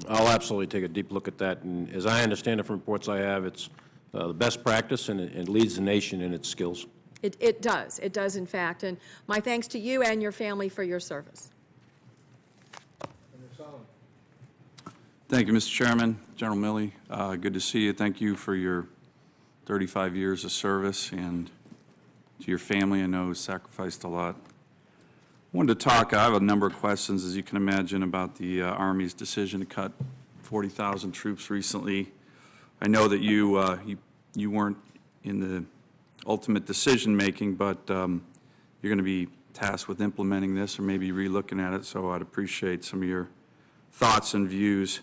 I'll absolutely take a deep look at that, and as I understand it from reports I have, it's uh, the best practice, and it leads the nation in its skills. It, it does, it does in fact, and my thanks to you and your family for your service. Thank you, Mr. Chairman. General Milley, uh, good to see you. Thank you for your 35 years of service, and to your family, I know sacrificed a lot. I Wanted to talk, I have a number of questions, as you can imagine, about the uh, Army's decision to cut 40,000 troops recently. I know that you, uh, you you weren't in the ultimate decision-making, but um, you're going to be tasked with implementing this, or maybe relooking at it, so I'd appreciate some of your thoughts and views.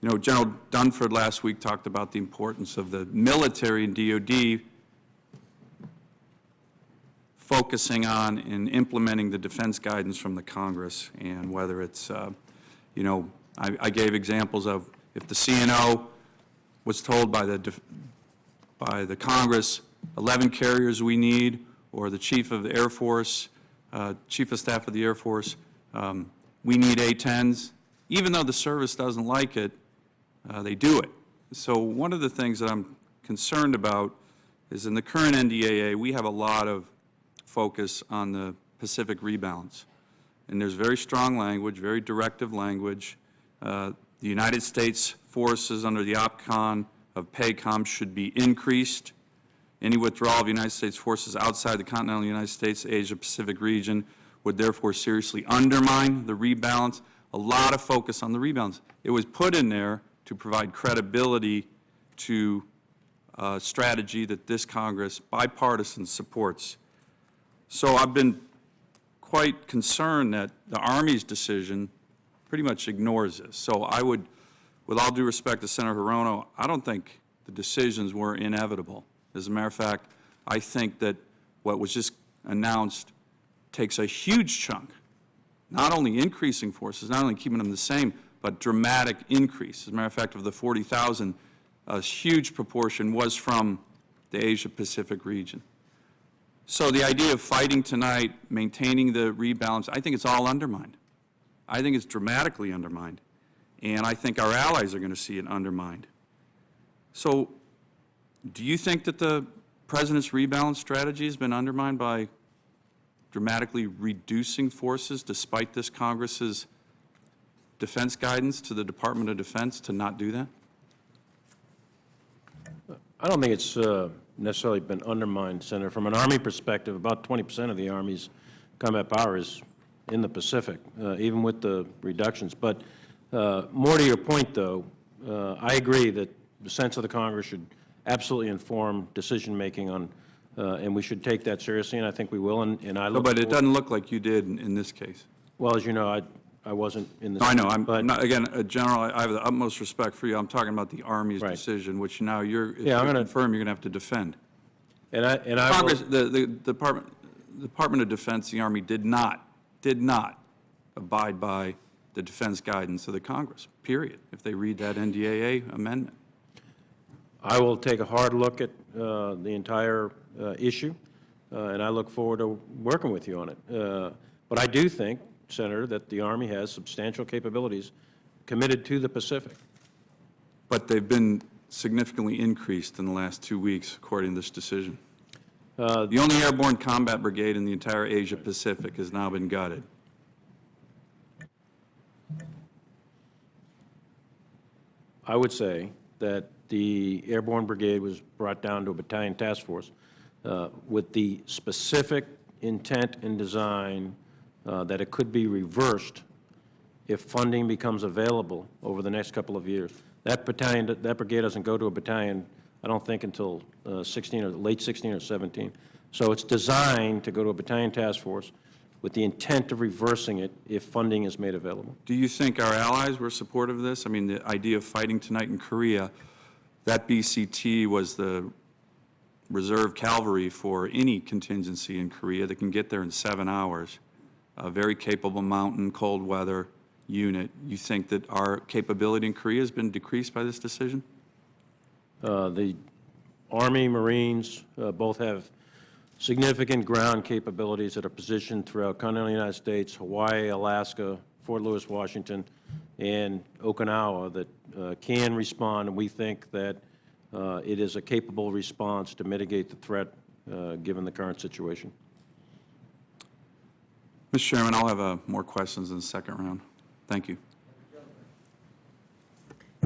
You know, General Dunford last week talked about the importance of the military and DOD focusing on and implementing the defense guidance from the Congress, and whether it's, uh, you know, I I gave examples of if the CNO was told by the, by the Congress, 11 carriers we need, or the Chief of the Air Force, uh, Chief of Staff of the Air Force, um, we need A-10s, even though the service doesn't like it, uh, they do it. So one of the things that I'm concerned about is in the current NDAA, we have a lot of focus on the Pacific rebalance. And there's very strong language, very directive language. Uh, The United States forces under the OPCON of PACOM should be increased. Any withdrawal of United States forces outside the continental United States, Asia-Pacific region would therefore seriously undermine the rebalance. A lot of focus on the rebalance. It was put in there to provide credibility to a strategy that this Congress bipartisan supports. So I've been quite concerned that the Army's decision pretty much ignores this. So I would, with all due respect to Senator Hirono, I don't think the decisions were inevitable. As a matter of fact, I think that what was just announced takes a huge chunk, not only increasing forces, not only keeping them the same, but dramatic increase. As a matter of fact, of the 40,000, a huge proportion was from the Asia-Pacific region. So the idea of fighting tonight, maintaining the rebalance, I think it's all undermined. I think it's dramatically undermined, and I think our allies are going to see it undermined. So do you think that the President's rebalance strategy has been undermined by dramatically reducing forces despite this Congress's defense guidance to the Department of Defense to not do that? I don't think it's uh, necessarily been undermined, Senator. From an Army perspective, about 20% of the Army's combat power is in the Pacific, uh, even with the reductions. But uh, more to your point, though, uh, I agree that the sense of the Congress should absolutely inform decision-making on, uh, and we should take that seriously, and I think we will, and and I No, look But it forward- doesn't look like you did in- in this case. Well, as you know, I I wasn't in the... No, I know, I'm, but- I'm not, again, uh, General, I I have the utmost respect for you. I'm talking about the Army's Right. decision, which now you're, if Yeah, I'm you gonna- confirm, you're going to have to defend. And I, and I will... Congress, the, the Department, Department of Defense, the Army did not, did not abide by the defense guidance of the Congress, period, if they read that NDAA amendment. I will take a hard look at uh, the entire uh, issue, uh, and I look forward to working with you on it. Uh, But I do think, Senator, that the Army has substantial capabilities committed to the Pacific. But they've been significantly increased in the last two weeks, according to this decision. Uh, The only airborne combat brigade in the entire Asia-Pacific has now been gutted. I would say that the Airborne Brigade was brought down to a battalion task force uh, with the specific intent and design uh, that it could be reversed if funding becomes available over the next couple of years. That battalion, that brigade doesn't go to a battalion I don't think until uh, 16 or late 16 or 17. So it's designed to go to a battalion task force with the intent of reversing it if funding is made available. Do you think our allies were supportive of this? I mean, the idea of fighting tonight in Korea, that BCT was the reserve cavalry for any contingency in Korea that can get there in seven hours. A very capable mountain, cold weather unit. You think that our capability in Korea has been decreased by this decision? Uh, The Army, Marines, uh, both have significant ground capabilities that are positioned throughout continental United States, Hawaii, Alaska, Fort Lewis, Washington, and Okinawa that uh, can respond, and we think that uh, it is a capable response to mitigate the threat, uh, given the current situation. Mr. Chairman, I'll have uh, more questions in the second round. Thank you.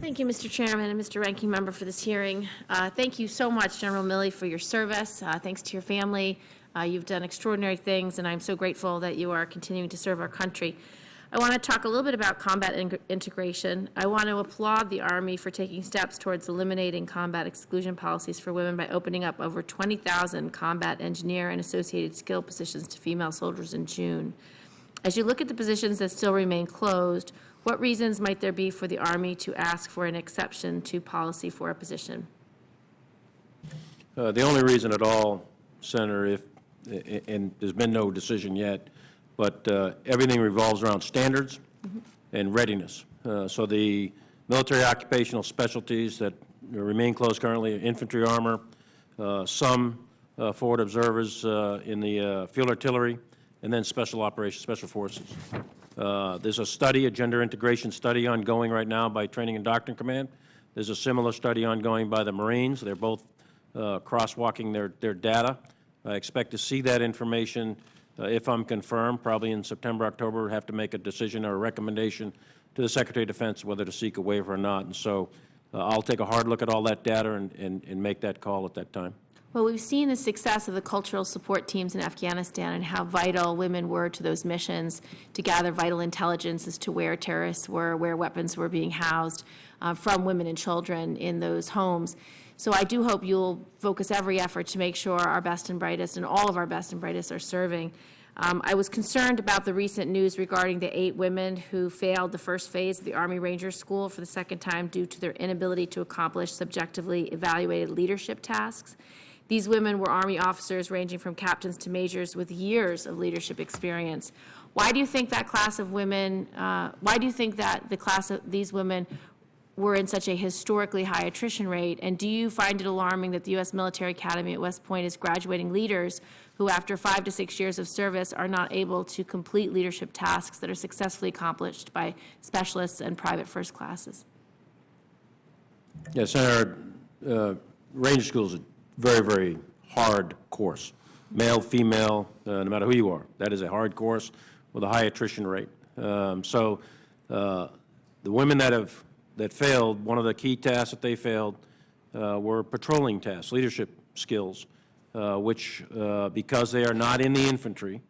Thank you, Mr. Chairman and Mr. Ranking Member for this hearing. Uh, Thank you so much, General Milley, for your service. Uh, Thanks to your family. Uh, You've done extraordinary things, and I'm so grateful that you are continuing to serve our country. I want to talk a little bit about combat ing- integration. I want to applaud the Army for taking steps towards eliminating combat exclusion policies for women by opening up over 20,000 combat engineer and associated skill positions to female soldiers in June. As you look at the positions that still remain closed, what reasons might there be for the Army to ask for an exception to policy for a position? Uh, The only reason at all, Senator, if, and there's been no decision yet, but uh, everything revolves around standards and readiness. Uh, So the military occupational specialties that remain closed currently, are infantry armor, uh, some uh, forward observers uh, in the field artillery, and then special operations, special forces. There's a study, a gender integration study ongoing right now by Training and Doctrine Command. There's a similar study ongoing by the Marines. They're both uh, crosswalking their, their data. I expect to see that information, uh, if I'm confirmed, probably in September, October, have to make a decision or a recommendation to the Secretary of Defense whether to seek a waiver or not. And so uh, I'll take a hard look at all that data and, and, and make that call at that time. Well, we've seen the success of the cultural support teams in Afghanistan and how vital women were to those missions to gather vital intelligence as to where terrorists were, where weapons were being housed uh, from women and children in those homes. So I do hope you'll focus every effort to make sure our best and brightest and all of our best and brightest are serving. Um, I was concerned about the recent news regarding the eight women who failed the first phase of the Army Rangers School for the second time due to their inability to accomplish subjectively evaluated leadership tasks. These women were Army officers ranging from captains to majors with years of leadership experience. Why do you think that class of women, uh, why do you think that the class of these women were in such a historically high attrition rate? And do you find it alarming that the U.S. Military Academy at West Point is graduating leaders who, after five to six years of service, are not able to complete leadership tasks that are successfully accomplished by specialists and private first classes? Yes, Senator, uh, Ranger School is a very, very hard course. Male, female, uh, no matter who you are. That is a hard course with a high attrition rate. Um, So uh, the women that have, that failed, one of the key tasks that they failed uh, were patrolling tasks, leadership skills, uh, which, uh, because they are not in the infantry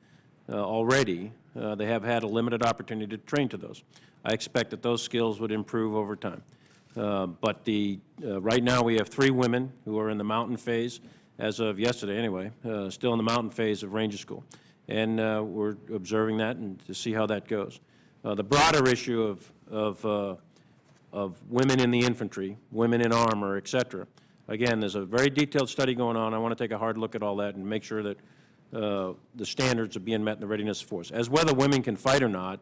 uh, already, uh, they have had a limited opportunity to train to those. I expect that those skills would improve over time. But the, right now, we have three women who are in the mountain phase, as of yesterday anyway, still in the mountain phase of Ranger School. And we're observing that and to see how that goes. The broader issue of, of, of women in the infantry, women in armor, et cetera, again, there's a very detailed study going on. I want to take a hard look at all that and make sure that uh, the standards are being met in the readiness force. As whether women can fight or not,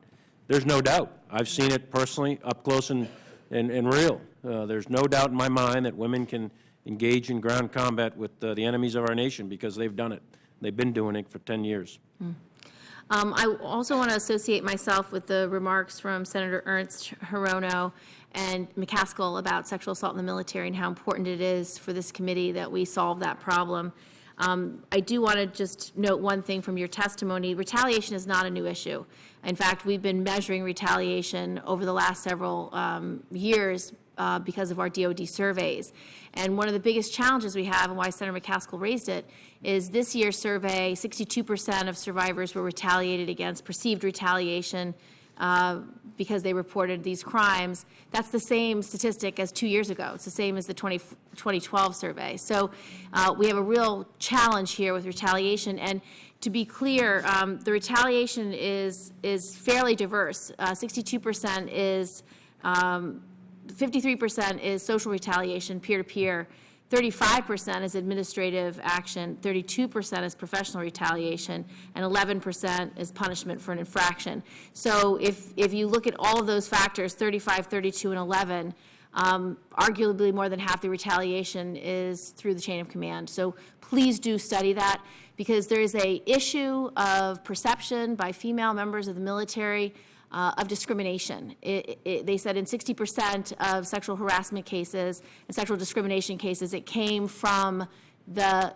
there's no doubt. I've seen it personally, up close and, and, and real. Uh, There's no doubt in my mind that women can engage in ground combat with uh, the enemies of our nation because they've done it. They've been doing it for 10 years. Um, I also want to associate myself with the remarks from Senator Ernst, Hirono, and McCaskill about sexual assault in the military and how important it is for this committee that we solve that problem. Um, I do want to just note one thing from your testimony. Retaliation is not a new issue. In fact, we've been measuring retaliation over the last several um, years uh, because of our DOD surveys. And one of the biggest challenges we have, and why Senator McCaskill raised it, is this year's survey, 62% of survivors were retaliated against, perceived retaliation uh, because they reported these crimes. That's the same statistic as two years ago. It's the same as the 20 2012 survey. So uh, we have a real challenge here with retaliation. And to be clear, um, the retaliation is, is fairly diverse. Uh, 62% is, um, 53% is social retaliation, peer-to-peer. 35% is administrative action, 32% is professional retaliation, and 11% is punishment for an infraction. So if, if you look at all of those factors, 35, 32, and 11, um, arguably more than half the retaliation is through the chain of command. So please do study that, because there is a issue of perception by female members of the military uh, of discrimination. It, it, they said in 60% of sexual harassment cases and sexual discrimination cases, it came from the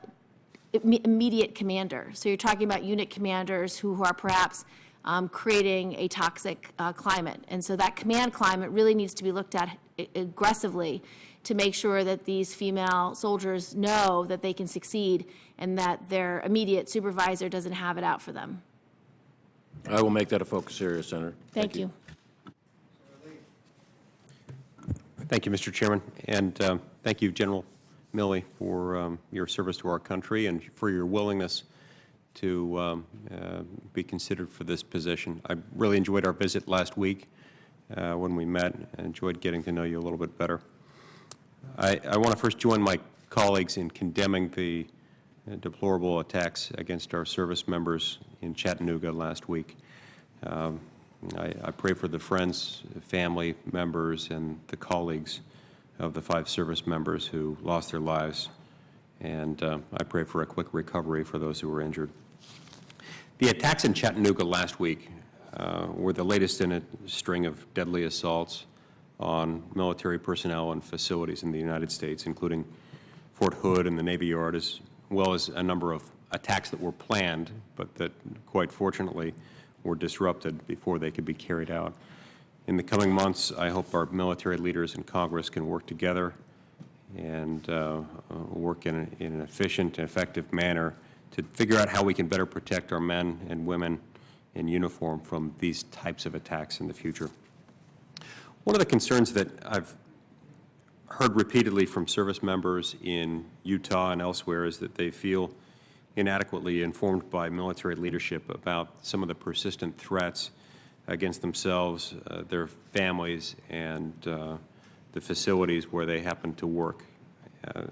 immediate commander. So you're talking about unit commanders who, who are perhaps um, creating a toxic uh, climate. And so that command climate really needs to be looked at aggressively to make sure that these female soldiers know that they can succeed and that their immediate supervisor doesn't have it out for them. I will make that a focus area, Senator. Thank you. Thank you, Mr. Chairman, and um, thank you, General Milley, for um, your service to our country and for your willingness to um, uh, be considered for this position. I really enjoyed our visit last week uh, when we met. I enjoyed getting to know you a little bit better. I, I want to first join my colleagues in condemning the uh, deplorable attacks against our service members in Chattanooga last week. Um, I, I pray for the friends, family members, and the colleagues of the five service members who lost their lives, and uh, I pray for a quick recovery for those who were injured. The attacks in Chattanooga last week uh, were the latest in a string of deadly assaults on military personnel and facilities in the United States, including Fort Hood and the Navy Yard, as well as a number of attacks that were planned, but that quite fortunately were disrupted before they could be carried out. In the coming months, I hope our military leaders in Congress can work together and uh, work in, a, in an efficient and effective manner to figure out how we can better protect our men and women in uniform from these types of attacks in the future. One of the concerns that I've heard repeatedly from service members in Utah and elsewhere is that they feel inadequately informed by military leadership about some of the persistent threats against themselves, uh, their families, and uh, the facilities where they happen to work. Uh,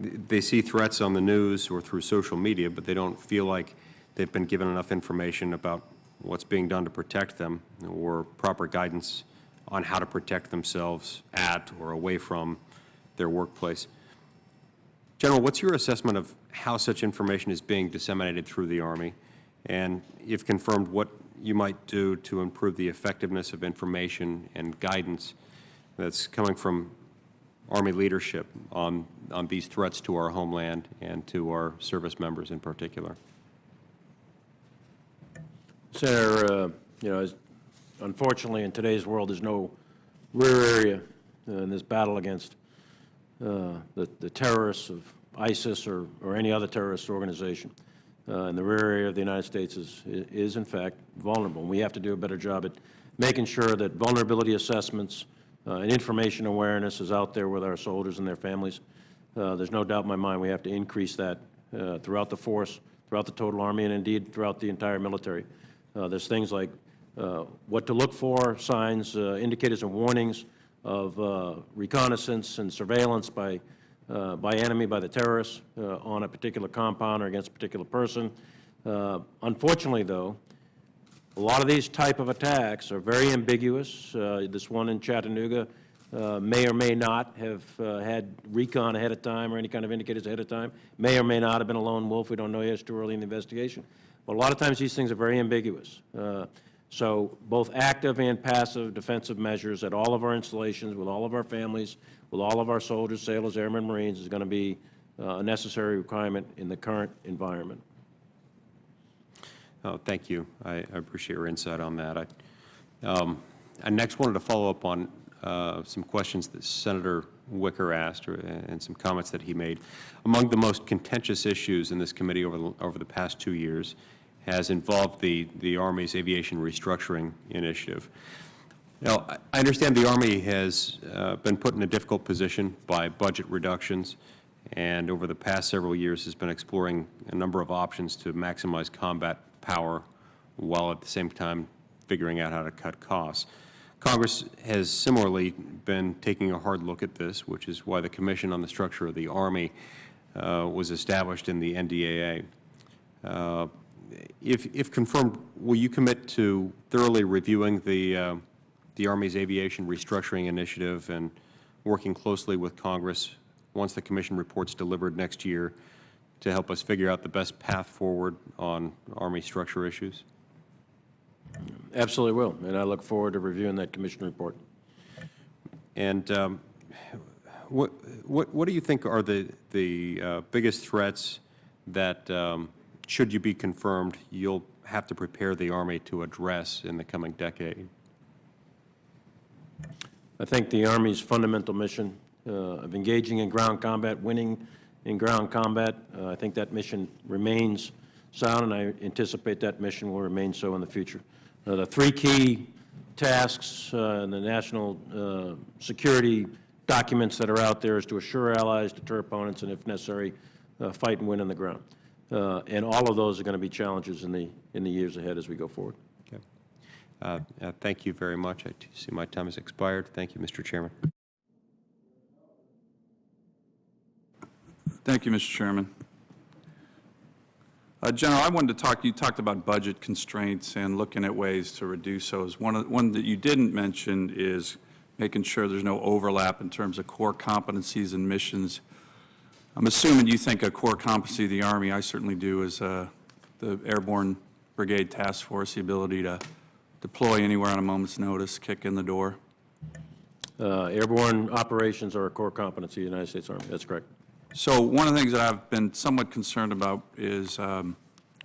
they see threats on the news or through social media, but they don't feel like they've been given enough information about what's being done to protect them or proper guidance on how to protect themselves at or away from their workplace. General, what's your assessment of how such information is being disseminated through the Army? And if confirmed, what you might do to improve the effectiveness of information and guidance that's coming from Army leadership on, on these threats to our homeland and to our service members in particular? Senator, uh, you know, as- unfortunately, in today's world, there's no rear area uh, in this battle against uh, the the terrorists of ISIS or, or any other terrorist organization. Uh, And the rear area of the United States is, is in fact vulnerable. And we have to do a better job at making sure that vulnerability assessments uh, and information awareness is out there with our soldiers and their families. Uh, There's no doubt in my mind we have to increase that uh, throughout the force, throughout the total Army, and indeed throughout the entire military. Uh, There's things like what to look for, signs, uh, indicators and warnings of uh, reconnaissance and surveillance by, uh, by enemy, by the terrorists uh, on a particular compound or against a particular person. Uh, Unfortunately, though, a lot of these type of attacks are very ambiguous. Uh, This one in Chattanooga uh, may or may not have uh, had recon ahead of time or any kind of indicators ahead of time, may or may not have been a lone wolf, we don't know yet, it's too early in the investigation. But a lot of times these things are very ambiguous. Uh, So both active and passive defensive measures at all of our installations, with all of our families, with all of our soldiers, sailors, airmen, Marines, is going to be uh, a necessary requirement in the current environment. Oh, thank you. I I appreciate your insight on that. I um, I next wanted to follow up on uh, some questions that Senator Wicker asked or- and some comments that he made. Among the most contentious issues in this committee over the over the past two years has involved the, the Army's Aviation Restructuring Initiative. Now, I- understand the Army has uh, been put in a difficult position by budget reductions, and over the past several years has been exploring a number of options to maximize combat power while at the same time figuring out how to cut costs. Congress has similarly been taking a hard look at this, which is why the Commission on the Structure of the Army uh, was established in the NDAA. Uh, If, if confirmed, will you commit to thoroughly reviewing the, uh, the Army's Aviation Restructuring Initiative and working closely with Congress once the Commission report's delivered next year to help us figure out the best path forward on Army structure issues? Absolutely will, and I look forward to reviewing that commission report. And um, what, what, what do you think are the, the uh, biggest threats that, um, should you be confirmed, you'll have to prepare the Army to address in the coming decade? I think the Army's fundamental mission uh, of engaging in ground combat, winning in ground combat, uh, I think that mission remains sound, and I anticipate that mission will remain so in the future. Uh, The three key tasks uh, in the national uh, security documents that are out there is to assure allies, deter opponents, and if necessary, uh, fight and win on the ground. Uh, And all of those are going to be challenges in the, in the years ahead as we go forward. Okay. Uh, uh, Thank you very much. I see my time has expired. Thank you, Mr. Chairman. Thank you, Mr. Chairman. Uh, General, I wanted to talk, you talked about budget constraints and looking at ways to reduce those. One, of- one that you didn't mention is making sure there's no overlap in terms of core competencies and missions. I'm assuming you think a core competency of the Army, I certainly do, is uh, the Airborne Brigade Task Force, the ability to deploy anywhere on a moment's notice, kick in the door. Uh, Airborne operations are a core competency of the United States Army. That's correct. So one of the things that I've been somewhat concerned about is um,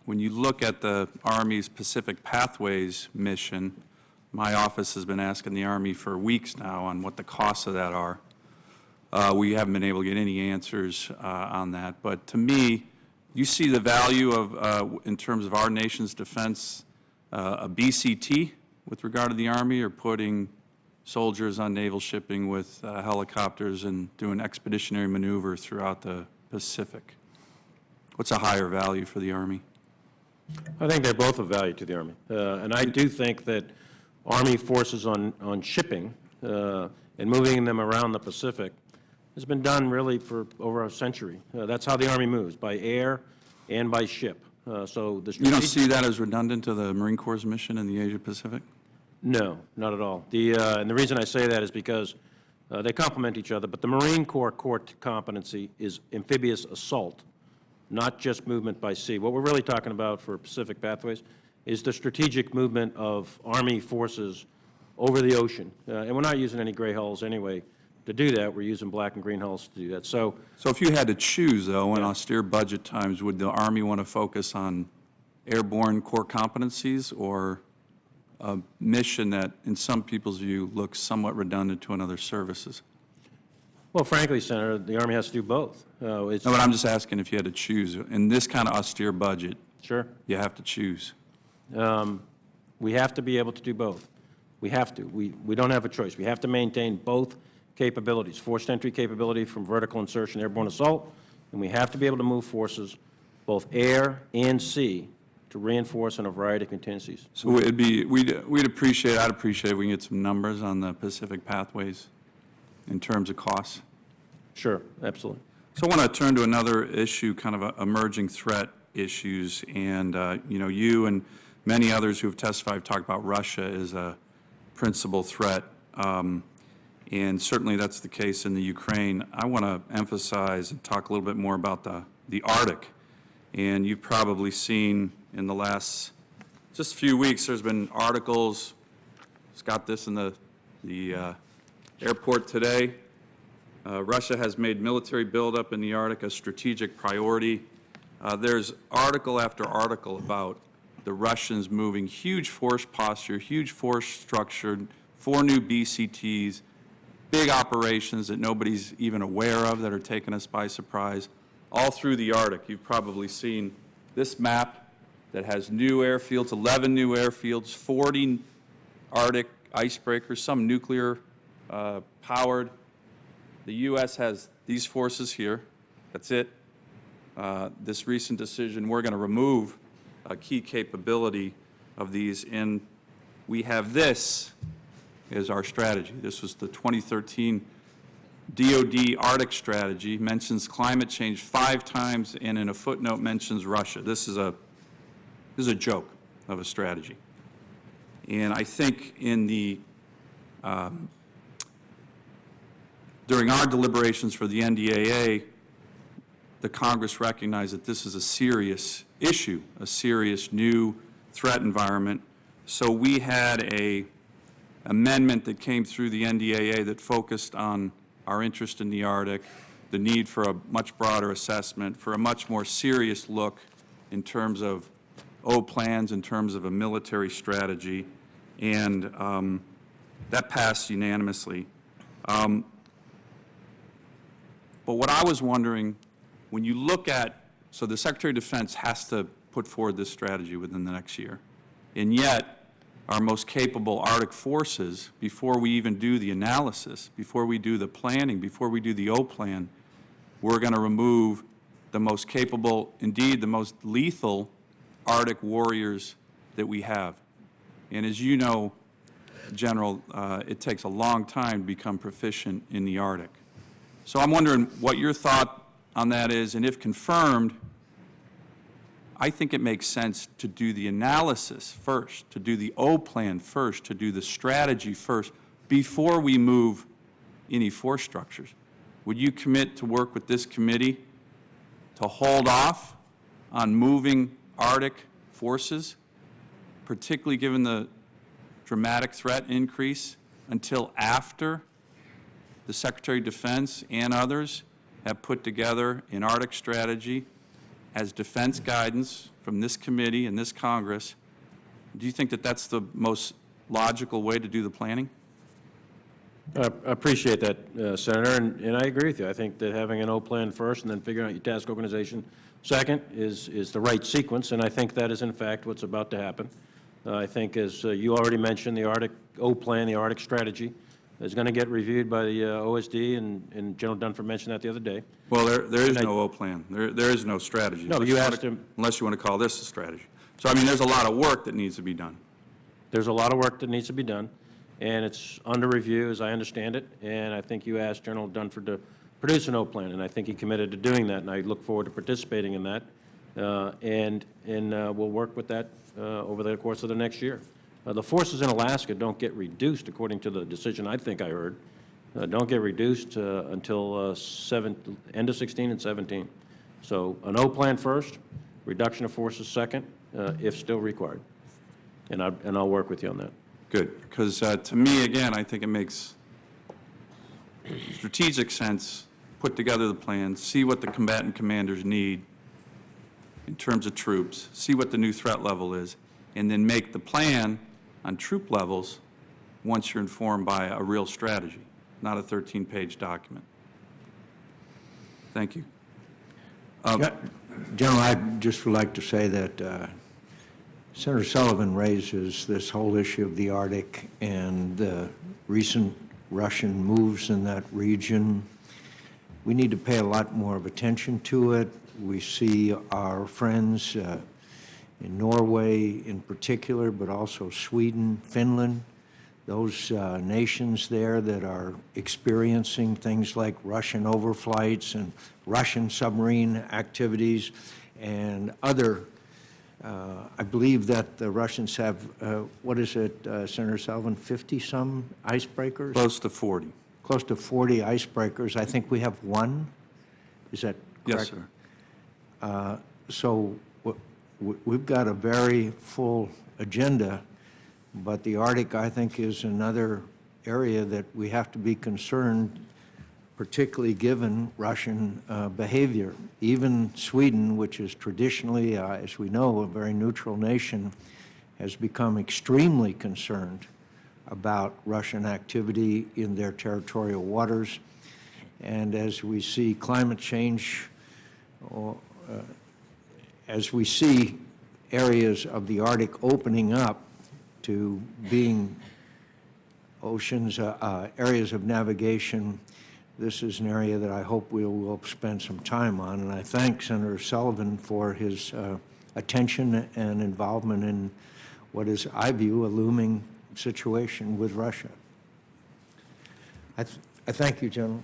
when you look at the Army's Pacific Pathways mission, my office has been asking the Army for weeks now on what the costs of that are. Uh, We haven't been able to get any answers uh, on that. But to me, you see the value of, uh, in terms of our nation's defense, uh, a BCT with regard to the Army or putting soldiers on naval shipping with uh, helicopters and doing expeditionary maneuver throughout the Pacific? What's a higher value for the Army? I think they're both of value to the Army. Uh, And I do think that Army forces on, on shipping and moving them around the Pacific has been done really for over a century. Uh, That's how the Army moves, by air and by ship. Uh, So the You don't see that as redundant to the Marine Corps' mission in the Asia-Pacific? No, not at all. The, uh, and the reason I say that is because uh, they complement each other, but the Marine Corps core competency is amphibious assault, not just movement by sea. What we're really talking about for Pacific Pathways is the strategic movement of Army forces over the ocean. Uh, And we're not using any gray hulls anyway to do that. We're using black and green hulls to do that. So So if you had to choose, though, in austere budget times, would the Army want to focus on airborne core competencies or a mission that, in some people's view, looks somewhat redundant to another services? Well, frankly, Senator, the Army has to do both. Uh, it's- No, but I'm just asking if you had to choose. In this kind of austere budget, Sure. you have to choose. Um, We have to be able to do both. We have to. We, we don't have a choice. We have to maintain both capabilities, forced entry capability from vertical insertion airborne assault, and we have to be able to move forces, both air and sea, to reinforce in a variety of contingencies. So it'd be, we'd, we'd appreciate, I'd appreciate if we can get some numbers on the Pacific Pathways in terms of costs. Sure, absolutely. So I want to turn to another issue, kind of a emerging threat issues, and, uh, you know, you and many others who have testified have talked about Russia as a principal threat, um, and certainly that's the case in the Ukraine. I want to emphasize and talk a little bit more about the, the Arctic, and you've probably seen in the last, just few weeks, there's been articles, it's got this in the, the uh, airport today, uh, Russia has made military buildup in the Arctic a strategic priority. Uh, There's article after article about the Russians moving huge force posture, huge force structure, four new BCTs, big operations that nobody's even aware of that are taking us by surprise, all through the Arctic. You've probably seen this map that has new airfields, 11 new airfields, 40 Arctic icebreakers, some nuclear-powered. The U.S. has these forces here. That's it. Uh, This recent decision, we're going to remove a key capability of these, and we have this as our strategy. This was the 2013 DOD Arctic strategy, mentions climate change five times, and in a footnote mentions Russia. This is a, this is a joke of a strategy. And I think in the, um, during our deliberations for the NDAA, the Congress recognized that this is a serious issue, a serious new threat environment. So we had a amendment that came through the NDAA that focused on our interest in the Arctic, the need for a much broader assessment, for a much more serious look in terms of O plans, in terms of a military strategy, and um, that passed unanimously. Um, But what I was wondering, when you look at, so the Secretary of Defense has to put forward this strategy within the next year, and yet, our most capable Arctic forces, before we even do the analysis, before we do the planning, before we do the O-plan, we're going to remove the most capable, indeed, the most lethal Arctic warriors that we have. And as you know, General, uh, it takes a long time to become proficient in the Arctic. So I'm wondering what your thought on that is, and if confirmed, I think it makes sense to do the analysis first, to do the O-plan first, to do the strategy first, before we move any force structures. Would you commit to work with this committee to hold off on moving Arctic forces, particularly given the dramatic threat increase, until after the Secretary of Defense and others have put together an Arctic strategy as defense guidance from this committee and this Congress, do you think that that's the most logical way to do the planning? I appreciate that, uh, Senator, and and I agree with you. I think that having an O-plan first and then figuring out your task organization second is, is the right sequence, and I think that is in fact what's about to happen. Uh, I think, as uh, you already mentioned, the Arctic O-plan, the Arctic strategy, is going to get reviewed by the uh, OSD, and and General Dunford mentioned that the other day. Well, there, there is And no O-plan. There, there is no strategy. No, you asked him- Unless you want to call this a strategy. So, I mean, there's a lot of work that needs to be done. There's a lot of work that needs to be done, and it's under review, as I understand it, and I think you asked General Dunford to produce an O-plan, and I think he committed to doing that, and I look forward to participating in that, Uh, and, and uh, we'll work with that uh, over the course of the next year. Uh, The forces in Alaska don't get reduced, according to the decision I think I heard, uh, don't get reduced uh, until uh, seven, end of 16 and 17. So an O-plan first, reduction of forces second, uh, if still required. And I, and I'll work with you on that. Good, because to me, again, I think it makes strategic sense, put together the plan, see what the combatant commanders need in terms of troops, see what the new threat level is, and then make the plan on troop levels once you're informed by a real strategy, not a 13-page document. Thank you. Yeah, General, I just would like to say that uh, Senator Sullivan raises this whole issue of the Arctic and the recent Russian moves in that region. We need to pay a lot more of attention to it. We see our friends uh, in Norway in particular, but also Sweden, Finland, those uh, nations there that are experiencing things like Russian overflights and Russian submarine activities and other, uh, I believe that the Russians have, uh, what is it, uh, Senator Sullivan, 50-some icebreakers? Close to 40. Close to 40 icebreakers. I think we have one. Is that correct? Yes, sir. Uh, So we've got a very full agenda, but the Arctic, I think, is another area that we have to be concerned, particularly given Russian uh, behavior. Even Sweden, which is traditionally, uh, as we know, a very neutral nation, has become extremely concerned about Russian activity in their territorial waters. And as we see climate change, uh, as we see areas of the Arctic opening up to being oceans, uh, uh, areas of navigation, this is an area that I hope we will spend some time on. And I thank Senator Sullivan for his uh, attention and involvement in what is, I view, a looming situation with Russia. I th- I thank you, General.